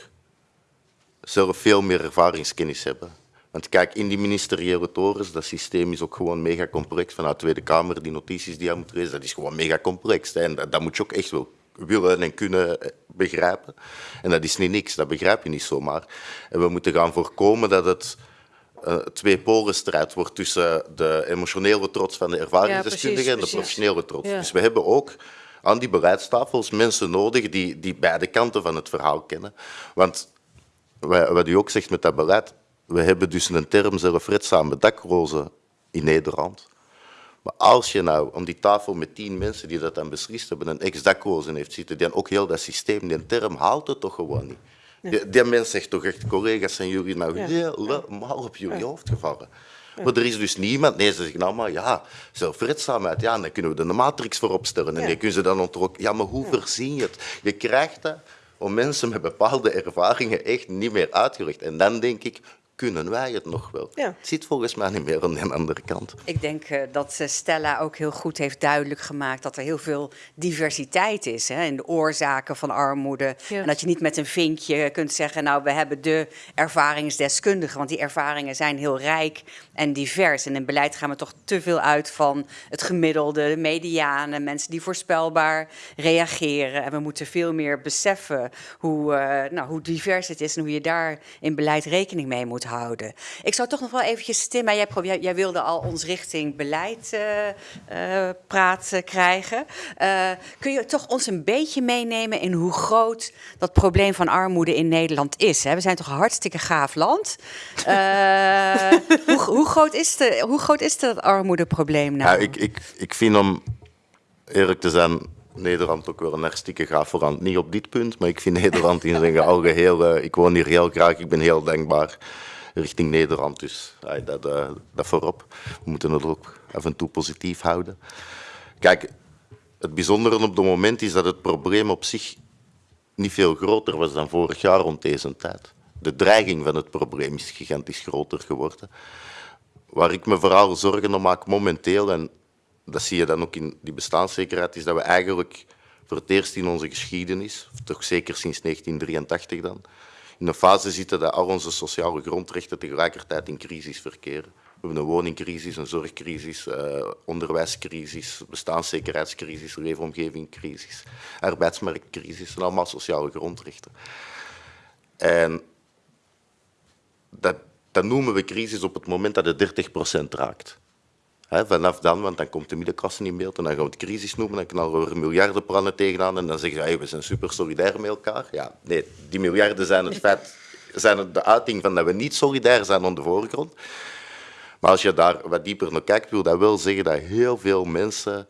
zelf veel meer ervaringskennis hebben. Want kijk, in die ministeriële torens, dat systeem is ook gewoon mega complex. Vanuit de Tweede Kamer, die notities die je moet lezen, dat is gewoon mega complex. hè. En dat, dat moet je ook echt wel willen en kunnen eh, begrijpen. En dat is niet niks, dat begrijp je niet zomaar. En we moeten gaan voorkomen dat het eh, twee polenstrijd wordt tussen de emotionele trots van de ervaringsdeskundigen
Ja,
en de professionele trots.
Ja.
Dus we hebben ook aan die beleidstafels mensen nodig die, die beide kanten van het verhaal kennen. Want wa- wat u ook zegt met dat beleid, we hebben dus een term zelfredzame daklozen in Nederland. Maar als je nou om die tafel met tien mensen die dat dan beslist hebben, een ex-daklozen heeft zitten, die dan ook heel dat systeem, die term haalt het toch gewoon niet. Die, die mens zegt toch echt, collega's, zijn jullie nou helemaal op jullie hoofd gevallen? Maar er is dus niemand, nee, ze zeggen allemaal, ja, zelfredzaamheid, ja, dan kunnen we er een matrix voor opstellen. En
Ja.
die kunnen ze dan ook, ja, maar hoe verzin je het? Je krijgt dat om mensen met bepaalde ervaringen echt niet meer uitgelegd. En dan denk ik, kunnen wij het nog wel?
Ja.
Het zit volgens mij niet meer aan de andere kant.
Ik denk eh, dat eh, Stella ook heel goed heeft duidelijk gemaakt dat er heel veel diversiteit is hè, in de oorzaken van armoede.
Ja.
En dat je niet met een vinkje kunt zeggen, nou we hebben de ervaringsdeskundigen, want die ervaringen zijn heel rijk en divers. En in beleid gaan we toch te veel uit van het gemiddelde, de mediane, mensen die voorspelbaar reageren. En we moeten veel meer beseffen hoe, eh, nou, hoe divers het is en hoe je daar in beleid rekening mee moet houden. Ik zou toch nog wel eventjes, Tim, maar jij, jij, wilde al ons richting beleid eh, eh, praten krijgen. Eh, kun je toch ons een beetje meenemen in hoe groot dat probleem van armoede in Nederland is? Hè? We zijn toch een hartstikke gaaf land. Eh, hoe, hoe, groot is de, hoe groot is dat armoedeprobleem nou?
Ja, ik, ik, ik vind om eerlijk te zijn, Nederland ook wel een hartstikke gaaf land. Niet op dit punt, maar ik vind Nederland in zijn algeheel... eh, ik woon hier heel graag, ik ben heel dankbaar richting Nederland. Dus ja, dat, eh, dat voorop. We moeten het ook af en toe positief houden. Kijk, het bijzondere op het moment is dat het probleem op zich niet veel groter was dan vorig jaar rond deze tijd. De dreiging van het probleem is gigantisch groter geworden. Waar ik me vooral zorgen om maak momenteel, en dat zie je dan ook in die bestaanszekerheid, is dat we eigenlijk voor het eerst in onze geschiedenis, toch zeker sinds 1983 dan, in een fase zitten dat al onze sociale grondrechten tegelijkertijd in crisis verkeren. We hebben een woningcrisis, een zorgcrisis, eh, onderwijscrisis, bestaanszekerheidscrisis, leefomgevingcrisis, arbeidsmarktcrisis, zijn allemaal sociale grondrechten. En dat, dat noemen we crisis op het moment dat het 30% raakt. Vanaf dan, want dan komt de middenklasse in beeld en dan gaan we het crisis noemen, dan knallen we er miljardenplannen tegenaan en dan zeggen ze, hey, we zijn super solidair met elkaar. Ja, nee, die miljarden zijn het feit, zijn het de uiting van dat we niet solidair zijn aan de voorgrond. Maar als je daar wat dieper naar kijkt, wil dat wel zeggen dat heel veel mensen,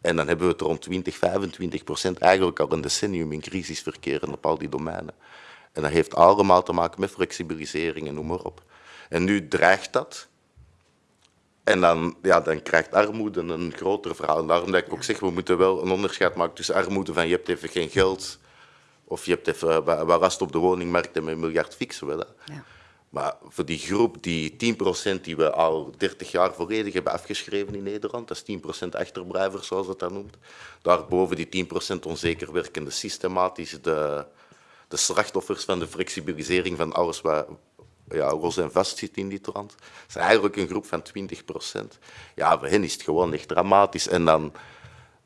en dan hebben we het rond 20, 25 procent, eigenlijk al een decennium in crisis verkeren op al die domeinen. En dat heeft allemaal te maken met flexibilisering en noem maar op. En nu dreigt dat. En dan, ja, dan krijgt armoede een groter verhaal. En daarom dat ik ook zeg, we moeten wel een onderscheid maken tussen armoede van je hebt even geen geld, of je hebt even wat rust op de woningmarkt en met een miljard fixen we dat.
Ja.
Maar voor die groep, die 10% die we al 30 jaar volledig hebben afgeschreven in Nederland, dat is 10% achterblijvers, zoals het dat noemt. Daarboven die 10% onzeker werkende systematisch de, de slachtoffers van de flexibilisering van alles wat ja, los en vast zit in die trant. Dat is eigenlijk een groep van 20%. Ja, voor hen is het gewoon echt dramatisch. En dan,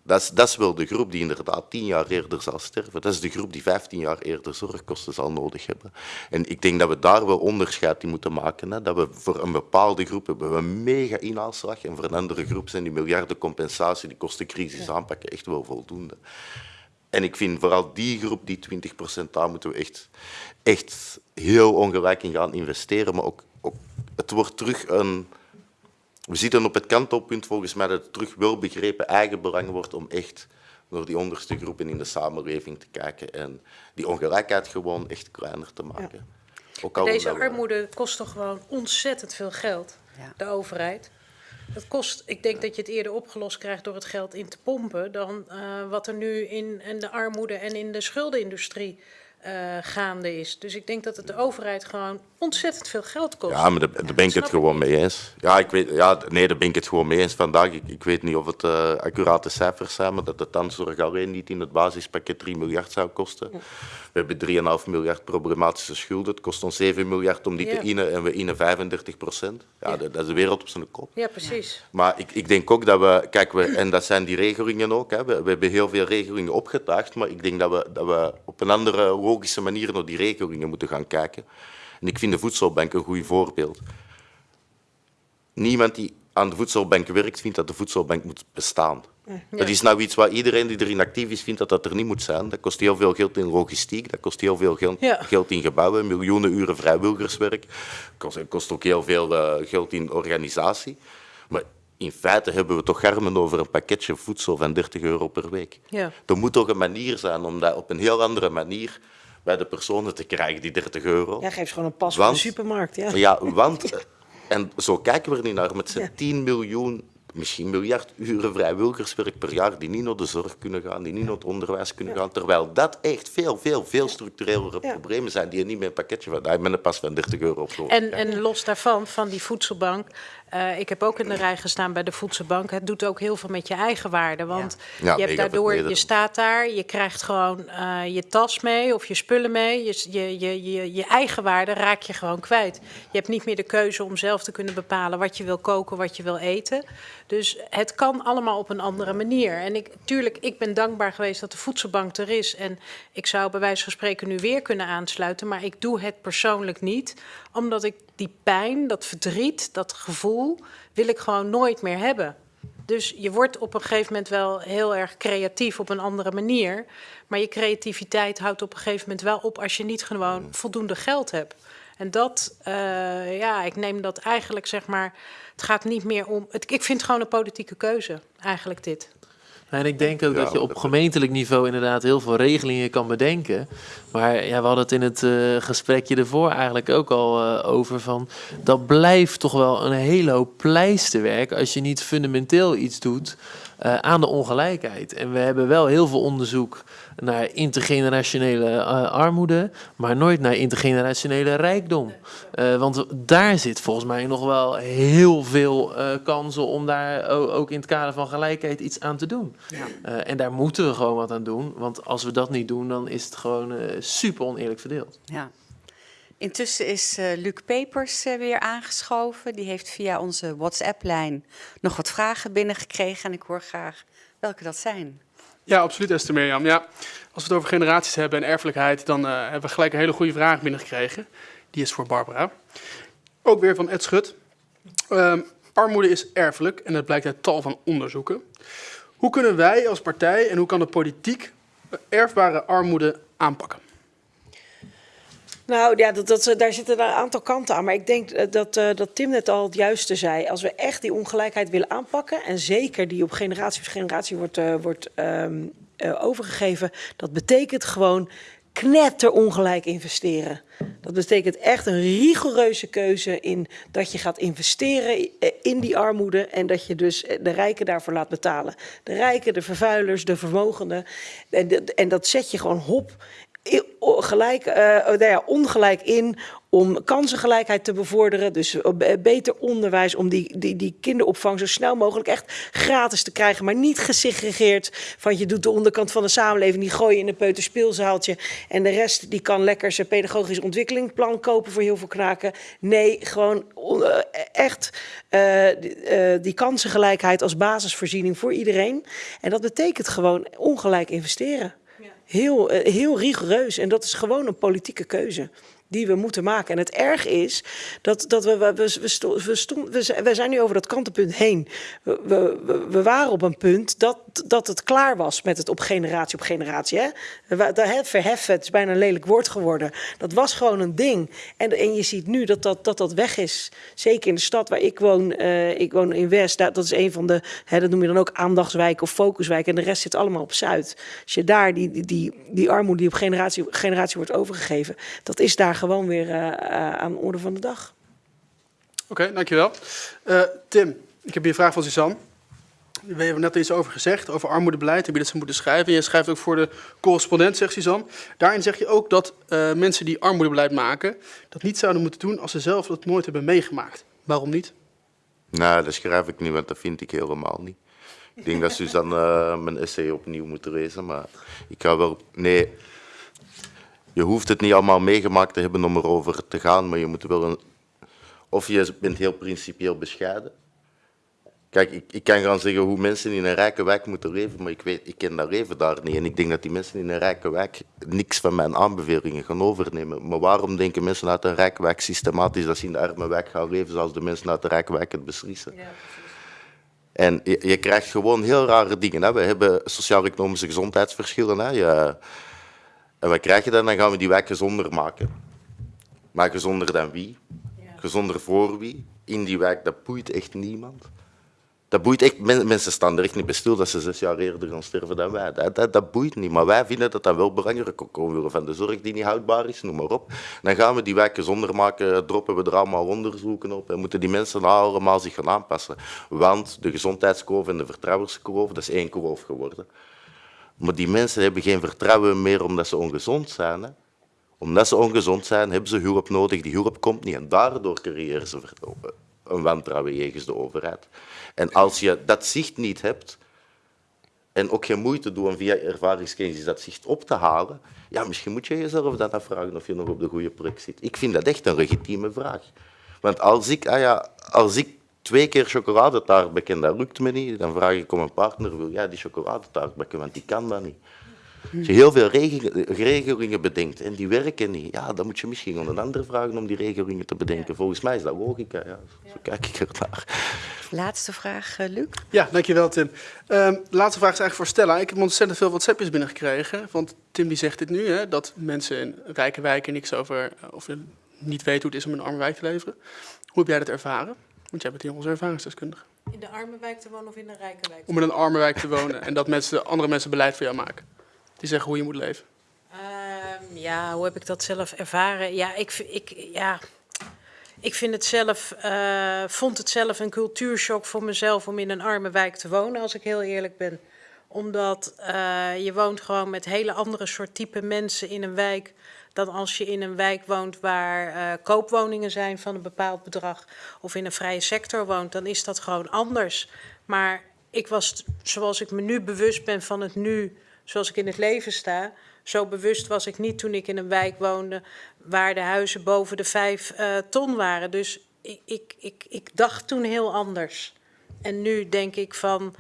dat is, dat is wel de groep die inderdaad tien jaar eerder zal sterven. Dat is de groep die 15 jaar eerder zorgkosten zal nodig hebben. En ik denk dat we daar wel onderscheid in moeten maken. Hè. Dat we voor een bepaalde groep hebben we een mega inhaalslag en voor een andere groep zijn die miljarden compensatie, die kostencrisis aanpakken, echt wel voldoende. En ik vind vooral die groep, die 20%, daar moeten we echt, echt heel ongelijk in gaan investeren. Maar ook, ook, het wordt terug een... We zitten op het kantelpunt volgens mij dat het terug wel begrepen eigenbelang wordt om echt naar die onderste groepen in de samenleving te kijken en die ongelijkheid gewoon echt kleiner te maken. Ook al
Deze armoede kost toch gewoon ontzettend veel geld,
Ja.
de overheid. Dat kost, ik denk dat je het eerder opgelost krijgt door het geld in te pompen dan eh, wat er nu in, in de armoede en in de schuldenindustrie eh, gaande is. Dus ik denk dat het de overheid gewoon ontzettend veel geld kost.
Ja, maar daar, daar ben ik het
ik
gewoon mee eens. Ja, ik weet, ja, nee, daar ben ik het gewoon mee eens vandaag. Ik, ik weet niet of het eh, accurate cijfers zijn, maar dat de tandzorg alleen niet in het basispakket 3 miljard zou kosten. We hebben 3,5 miljard problematische schulden. Het kost ons 7 miljard om die
Ja.
te innen en we innen 35 procent. Ja,
Ja.
Dat, dat is de wereld op zijn kop.
Ja, precies.
Maar ik, ik denk ook dat we, kijk, we, en dat zijn die regelingen ook, hè, we, we hebben heel veel regelingen opgetuigd, maar ik denk dat we, dat we op een andere logische manier naar die regelingen moeten gaan kijken. En ik vind de voedselbank een goed voorbeeld. Niemand die aan de voedselbank werkt, vindt dat de voedselbank moet bestaan. Dat is nou iets waar iedereen die erin actief is, vindt dat dat er niet moet zijn. Dat kost heel veel geld in logistiek, dat kost heel veel geld,
Ja.
geld in gebouwen, miljoenen uren vrijwilligerswerk. Kost, kost ook heel veel eh, geld in organisatie. Maar in feite hebben we toch garmen over een pakketje voedsel van 30 euro per week.
Ja.
Er moet toch een manier zijn om dat op een heel andere manier bij de personen te krijgen, die 30 euro.
Ja, geef ze gewoon een pas voor de supermarkt. Ja.
Ja, want, eh, en zo kijken we er niet naar, met z'n 10 miljoen, misschien miljard uren vrijwilligerswerk per jaar die niet naar de zorg kunnen gaan, die niet naar het onderwijs kunnen gaan, terwijl dat echt veel, veel, veel structurelere
Ja.
problemen zijn die je niet met een pakketje van, daar met een pas van 30 euro op
En, en los daarvan, van die voedselbank. Eh, ik heb ook in de rij gestaan bij de voedselbank. Het doet ook heel veel met je eigen waarde. Want
Ja,
je hebt daardoor, je staat daar, je krijgt gewoon eh, je tas mee of je spullen mee. Je, je, je, je, je eigen waarde raak je gewoon kwijt. Je hebt niet meer de keuze om zelf te kunnen bepalen wat je wil koken, wat je wil eten. Dus het kan allemaal op een andere manier. En ik, tuurlijk, ik ben dankbaar geweest dat de voedselbank er is. En ik zou bij wijze van spreken nu weer kunnen aansluiten. Maar ik doe het persoonlijk niet. Omdat ik die pijn, dat verdriet, dat gevoel, wil ik gewoon nooit meer hebben. Dus je wordt op een gegeven moment wel heel erg creatief op een andere manier. Maar je creativiteit houdt op een gegeven moment wel op als je niet gewoon voldoende geld hebt. En dat, eh, ja, ik neem dat eigenlijk zeg maar. Het gaat niet meer om. Het, ik vind het gewoon een politieke keuze, eigenlijk dit.
En ik denk ook dat je op gemeentelijk niveau inderdaad heel veel regelingen kan bedenken. Maar ja, we hadden het in het eh, gesprekje ervoor eigenlijk ook al eh, over van... dat blijft toch wel een hele hoop pleisterwerk als je niet fundamenteel iets doet eh, aan de ongelijkheid. En we hebben wel heel veel onderzoek naar intergenerationele eh, armoede, maar nooit naar intergenerationele rijkdom. Eh, want daar zit volgens mij nog wel heel veel eh, kansen om daar ook in het kader van gelijkheid iets aan te doen. Eh, en daar moeten we gewoon wat aan doen, want als we dat niet doen, dan is het gewoon super oneerlijk verdeeld.
Ja. Intussen is Luc Pepers weer aangeschoven. Die heeft via onze WhatsApp-lijn nog wat vragen binnengekregen. En ik hoor graag welke dat zijn.
Ja, absoluut, Esther Mirjam. Ja, als we het over generaties hebben en erfelijkheid, dan eh, hebben we gelijk een hele goede vraag binnengekregen. Die is voor Barbara. Ook weer van Ed Schut. Ehm, Armoede is erfelijk en dat blijkt uit tal van onderzoeken. Hoe kunnen wij als partij en hoe kan de politiek erfbare armoede aanpakken?
Nou ja, dat, dat, daar zitten een aantal kanten aan. Maar ik denk eh, dat, uh, dat Tim net al het juiste zei. Als we echt die ongelijkheid willen aanpakken... en zeker die op generatie voor generatie wordt, uh, wordt um, overgegeven... dat betekent gewoon knetterongelijk investeren. Dat betekent echt een rigoureuze keuze in dat je gaat investeren in die armoede en dat je dus de rijken daarvoor laat betalen. De rijken, de vervuilers, de vermogenden. En, en dat zet je gewoon hop gelijk, uh, nou ja, ongelijk in om kansengelijkheid te bevorderen. Dus beter onderwijs, om die, die, die kinderopvang zo snel mogelijk echt gratis te krijgen. Maar niet gesegregeerd van je doet de onderkant van de samenleving, die gooi je in een peuterspeelzaaltje. En de rest die kan lekker zijn pedagogisch ontwikkelingsplan kopen voor heel veel knaken. Nee, gewoon uh, echt die, die kansengelijkheid als basisvoorziening voor iedereen. En dat betekent gewoon ongelijk investeren. Heel, heel rigoureus. En dat is gewoon een politieke keuze die we moeten maken. En het erg is dat, dat we, we, we, stond, we, stond, we, zijn nu over dat kantenpunt heen. We, we, we waren op een punt dat, dat het klaar was met het op generatie op generatie. Hè? Verheffen, het is bijna een lelijk woord geworden. Dat was gewoon een ding. En, en je ziet nu dat dat, dat dat weg is. Zeker in de stad waar ik woon. Uh, ik woon in West. Dat, dat is een van de, hè, dat noem je dan ook aandachtswijk of focuswijk. En de rest zit allemaal op Zuid. Als je daar die, die, die, die armoede die op generatie generatie wordt overgegeven. Dat is daar gewoon weer uh, aan de orde van de dag.
Oké, okay, dankjewel. Uh, Tim, ik heb hier een vraag van Suzanne. We hebben net iets over gezegd, over armoedebeleid. Heb je dat ze moeten schrijven? Je schrijft ook voor de correspondent, zegt Suzanne. Daarin zeg je ook dat uh, mensen die armoedebeleid maken... dat niet zouden moeten doen als ze zelf dat nooit hebben meegemaakt. Waarom niet?
Nou, dat schrijf ik niet, want dat vind ik helemaal niet. Ik denk dat Suzanne uh, mijn essay opnieuw moet lezen, maar ik ga wel... Nee, je hoeft het niet allemaal meegemaakt te hebben om erover te gaan, maar je moet wel een... Of je bent heel principieel bescheiden. Kijk, ik, ik kan gaan zeggen hoe mensen in een rijke wijk moeten leven, maar ik, weet, ik ken dat leven daar niet. En ik denk dat die mensen in een rijke wijk niks van mijn aanbevelingen gaan overnemen. Maar waarom denken mensen uit een rijke wijk systematisch dat ze in de arme wijk gaan leven zoals de mensen uit de rijke wijk het beslissen? Ja, en je, je, krijgt gewoon heel rare dingen. Hè. We hebben sociaal-economische gezondheidsverschillen. Hè. Je, en wat krijg je dan? Dan gaan we die wijk gezonder maken. Maar gezonder dan wie? Gezonder voor wie? In die wijk, dat boeit echt niemand. Dat boeit echt, mensen staan er echt niet bij stil dat ze zes jaar eerder gaan sterven dan wij. Dat, dat, dat boeit niet. Maar wij vinden dat dat wel belangrijk. Omwille van de zorg die niet houdbaar is, noem maar op. Dan gaan we die wijk gezonder maken, droppen we er allemaal onderzoeken op en moeten die mensen allemaal zich gaan aanpassen. Want de gezondheidskurve en de vertrouwenskurve, dat is één kurve geworden. Maar die mensen hebben geen vertrouwen meer omdat ze ongezond zijn. Hè. Omdat ze ongezond zijn, hebben ze hulp nodig. Die hulp komt niet en daardoor creëren ze een wantrouwen jegens de overheid. En als je dat zicht niet hebt en ook geen moeite doet om via ervaringskennis dat zicht op te halen, ja, misschien moet je jezelf dan afvragen of je nog op de goede plek zit. Ik vind dat echt een legitieme vraag. Want als ik, ah ja, als ik twee keer chocoladetaart bakken, dat lukt me niet. Dan vraag ik om een partner, wil jij die chocoladetaart bakken, want die kan dat niet. Als je heel veel regelingen bedenkt en die werken niet, ja, dan moet je misschien aan een ander vragen om die regelingen te bedenken. Volgens mij is dat logica, ja. zo kijk ik er naar.
Laatste vraag, uh, Luc.
Ja, dankjewel Tim. De laatste vraag is eigenlijk voor Stella. Ik heb ontzettend veel WhatsAppjes binnengekregen, want Tim die zegt dit nu, hè, dat mensen in rijke wijken niks over, of niet weten hoe het is om in een arme wijk te leven. Hoe heb jij dat ervaren? Want jij bent hier onze ervaringsdeskundige.
In de arme wijk te wonen of in een rijke wijk?
Om in een arme wijk te wonen en dat mensen, andere mensen beleid voor jou maken. Die zeggen hoe je moet leven.
Um, ja, hoe heb ik dat zelf ervaren? Ja, ik, ik, ja, ik vind het zelf, uh, vond het zelf een cultuurshock voor mezelf om in een arme wijk te wonen, als ik heel eerlijk ben. Omdat uh, je woont gewoon met hele andere soort type mensen in een wijk dan als je in een wijk woont waar uh, koopwoningen zijn van een bepaald bedrag of in een vrije sector woont, dan is dat gewoon anders. Maar ik was, zoals ik me nu bewust ben van het nu, zoals ik in het leven sta, zo bewust was ik niet toen ik in een wijk woonde waar de huizen boven de vijf uh, ton waren. Dus ik, ik, ik, ik dacht toen heel anders. En nu denk ik van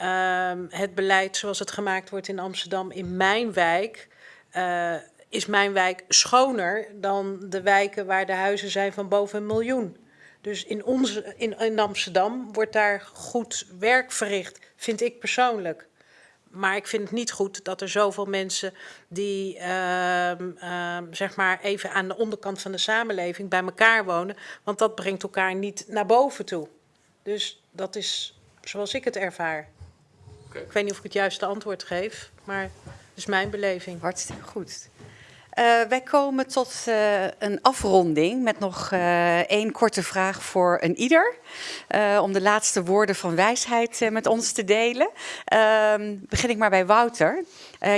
uh, het beleid zoals het gemaakt wordt in Amsterdam in mijn wijk. Uh, is mijn wijk schoner dan de wijken waar de huizen zijn van boven een miljoen. Dus in, onze, in, in Amsterdam wordt daar goed werk verricht, vind ik persoonlijk. Maar ik vind het niet goed dat er zoveel mensen die ehm, ehm, zeg maar even aan de onderkant van de samenleving bij elkaar wonen. Want dat brengt elkaar niet naar boven toe. Dus dat is zoals ik het ervaar. Ik weet niet of ik het juiste antwoord geef, maar dat is mijn beleving.
Hartstikke goed. Eh, wij komen tot eh, een afronding met nog eh, één korte vraag voor een ieder. om de laatste woorden van wijsheid met ons te delen. Ehm, begin ik maar bij Wouter.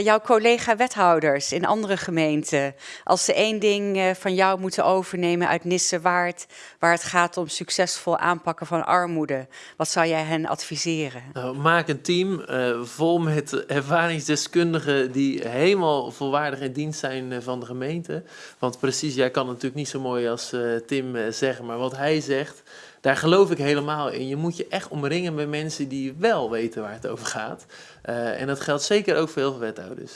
Jouw collega-wethouders in andere gemeenten. Als ze één ding van jou moeten overnemen uit Nissewaard... waar het gaat om succesvol aanpakken van armoede... wat zou jij hen adviseren?
Nou, maak een team vol met ervaringsdeskundigen die helemaal volwaardig in dienst zijn eh, van de gemeente. Want precies, jij kan natuurlijk niet zo mooi als eh, Tim eh, zeggen, maar wat hij zegt, daar geloof ik helemaal in. Je moet je echt omringen met mensen die wel weten waar het over gaat. Eh, en dat geldt zeker ook voor heel veel wethouders.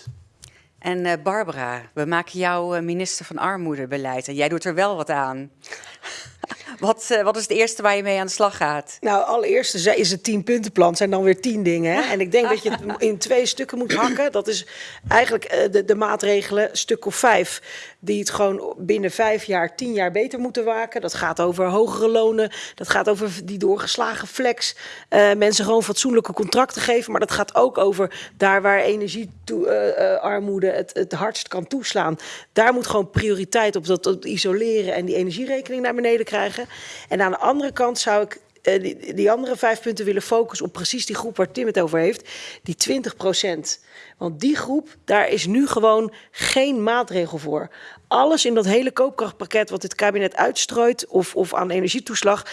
En Barbara, we maken jou minister van Armoedebeleid en jij doet er wel wat aan. Wat, eh, wat is het eerste waar je mee aan de slag gaat?
Nou, allereerst is- het tienpuntenplan, zijn dan weer tien dingen. Hè? En ik denk dat je het in twee stukken moet hakken. Dat is eigenlijk eh, de, de maatregelen, stuk of vijf, die het gewoon binnen vijf jaar, tien jaar beter moeten maken. Dat gaat over hogere lonen, dat gaat over die doorgeslagen flex. eh, mensen gewoon fatsoenlijke contracten geven. Maar dat gaat ook over daar waar energiearmoede het, het hardst kan toeslaan. Daar moet gewoon prioriteit op dat, dat isoleren en die energierekening naar beneden krijgen. En aan de andere kant zou ik eh, die, die andere vijf punten willen focussen op precies die groep waar Tim het over heeft, die 20 procent. Want die groep, daar is nu gewoon geen maatregel voor. Alles in dat hele koopkrachtpakket wat dit kabinet uitstrooit of, of aan energietoeslag,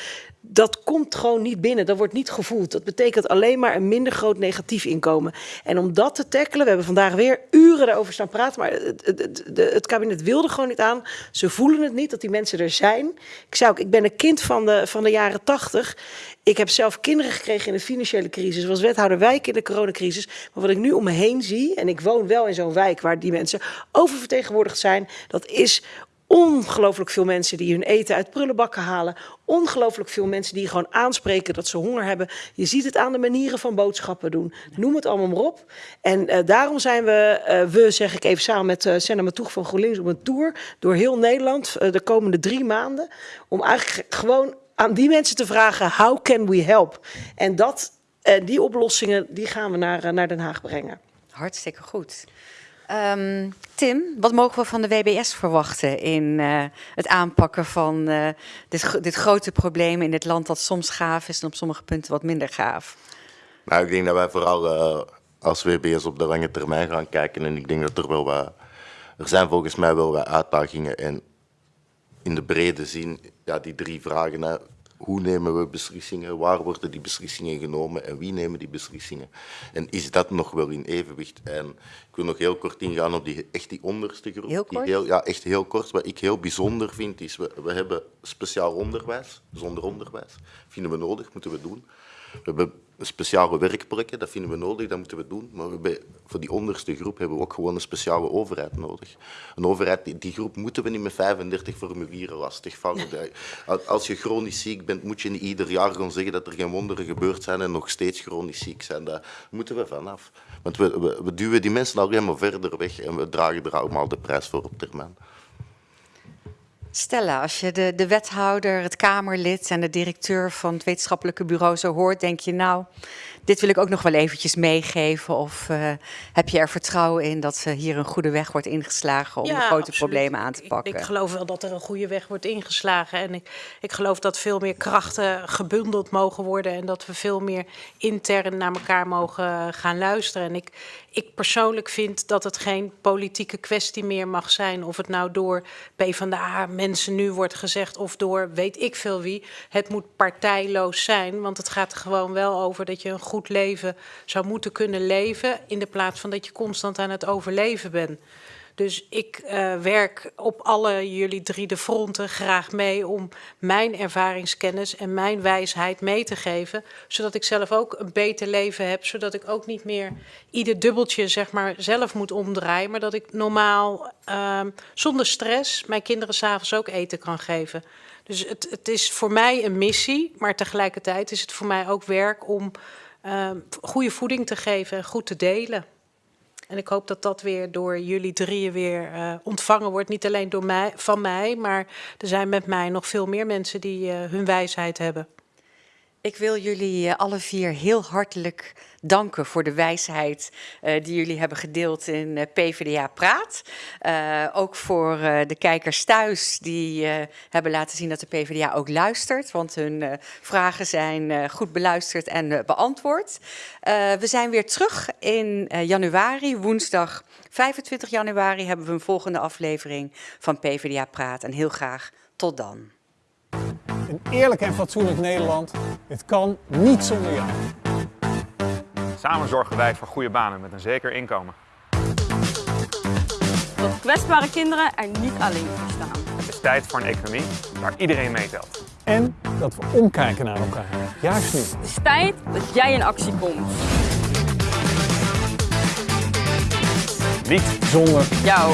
dat komt gewoon niet binnen. Dat wordt niet gevoeld. Dat betekent alleen maar een minder groot negatief inkomen. En om dat te tackelen, we hebben vandaag weer uren daarover staan praten, maar het, het, het, het kabinet wilde gewoon niet aan. Ze voelen het niet dat die mensen er zijn. Ik ook, ik ben een kind van de, van de jaren tachtig. Ik heb zelf kinderen gekregen in de financiële crisis. Was wethouder wijk in de coronacrisis. Maar wat ik nu om me heen zie, en ik woon wel in zo'n wijk waar die mensen oververtegenwoordigd zijn, dat is ongelooflijk veel mensen die hun eten uit prullenbakken halen. Ongelooflijk veel mensen die gewoon aanspreken dat ze honger hebben. Je ziet het aan de manieren van boodschappen doen. Noem het allemaal maar op. En eh, daarom zijn we, eh, we zeg ik even samen met uh, Senna Matoeg van GroenLinks op een tour door heel Nederland de komende drie maanden. Om eigenlijk gewoon aan die mensen te vragen, how can we help? En dat, eh, die oplossingen, die gaan we naar, eh, naar Den Haag brengen.
Hartstikke goed. Ehm, Tim, wat mogen we van de WBS verwachten in eh, het aanpakken van eh, dit, dit grote probleem in dit land dat soms gaaf is en op sommige punten wat minder gaaf?
Nou, ik denk dat wij vooral eh, als WBS op de lange termijn gaan kijken. En ik denk dat er wel wat... Er zijn volgens mij wel wat uitdagingen. En in de brede zin, ja, die drie vragen. Hè. Hoe nemen we beslissingen? Waar worden die beslissingen genomen? En wie nemen die beslissingen? En is dat nog wel in evenwicht? En ik wil nog heel kort ingaan op die, echt die onderste groep.
Heel
Die
kort?
ja, echt heel kort. Wat ik heel bijzonder vind, is we, we hebben speciaal onderwijs. Zonder onderwijs vinden we nodig, moeten we doen. We hebben speciale werkplekken, dat vinden we nodig, dat moeten we doen. Maar hebben, voor die onderste groep hebben we ook gewoon een speciale overheid nodig. Een overheid, die, die groep moeten we niet met 35 formulieren lastigvallen. Als je chronisch ziek bent, moet je niet ieder jaar gaan zeggen dat er geen wonderen gebeurd zijn en nog steeds chronisch ziek zijn. Daar moeten we vanaf. Want we, we, we duwen die mensen alleen maar verder weg en we dragen er allemaal de prijs voor op termijn.
Stella, als je de, de wethouder, het Kamerlid en de directeur van het wetenschappelijke bureau zo hoort, denk je nou, dit wil ik ook nog wel eventjes meegeven? Of eh, heb je er vertrouwen in dat eh, hier een goede weg wordt ingeslagen om de grote
absoluut.
problemen aan te
Ik-
pakken?
Ik, geloof wel dat er een goede weg wordt ingeslagen. En ik, ik geloof dat veel meer krachten gebundeld mogen worden. En dat we veel meer intern naar elkaar mogen gaan luisteren. En ik, ik persoonlijk vind dat het geen politieke kwestie meer mag zijn. Of het nou door PvdA mensen nu wordt gezegd. Of door weet ik veel wie. Het moet partijloos zijn. Want het gaat er gewoon wel over dat je een goed leven zou moeten kunnen leven. In de plaats van dat je constant aan het overleven bent. Dus ik eh, werk op alle jullie drie de fronten graag mee om mijn ervaringskennis en mijn wijsheid mee te geven, zodat ik zelf ook een beter leven heb, zodat ik ook niet meer ieder dubbeltje zeg maar zelf moet omdraaien, maar dat ik normaal ehm, zonder stress mijn kinderen s'avonds ook eten kan geven. Dus het, het is voor mij een missie, maar tegelijkertijd is het voor mij ook werk om uh, goede voeding te geven en goed te delen. En ik hoop dat dat weer door jullie drieën weer uh, ontvangen wordt. Niet alleen door mij, van mij, maar er zijn met mij nog veel meer mensen die uh, hun wijsheid hebben.
Ik wil jullie uh, alle vier heel hartelijk danken voor de wijsheid uh, die jullie hebben gedeeld in uh, PvdA Praat. ook voor de kijkers thuis die hebben laten zien dat de PvdA ook luistert. Want hun vragen zijn goed beluisterd en beantwoord. we zijn weer terug in januari, woensdag 25 januari hebben we een volgende aflevering van PvdA Praat. En heel graag tot dan.
Een eerlijk en fatsoenlijk Nederland, het kan niet zonder jou.
Samen zorgen wij voor goede banen met een zeker inkomen.
Dat kwetsbare kinderen er niet alleen voor staan.
Het is tijd voor een economie waar iedereen meetelt.
En dat we omkijken naar elkaar, juist nu.
Het is tijd dat jij in actie komt.
Niet zonder
jou.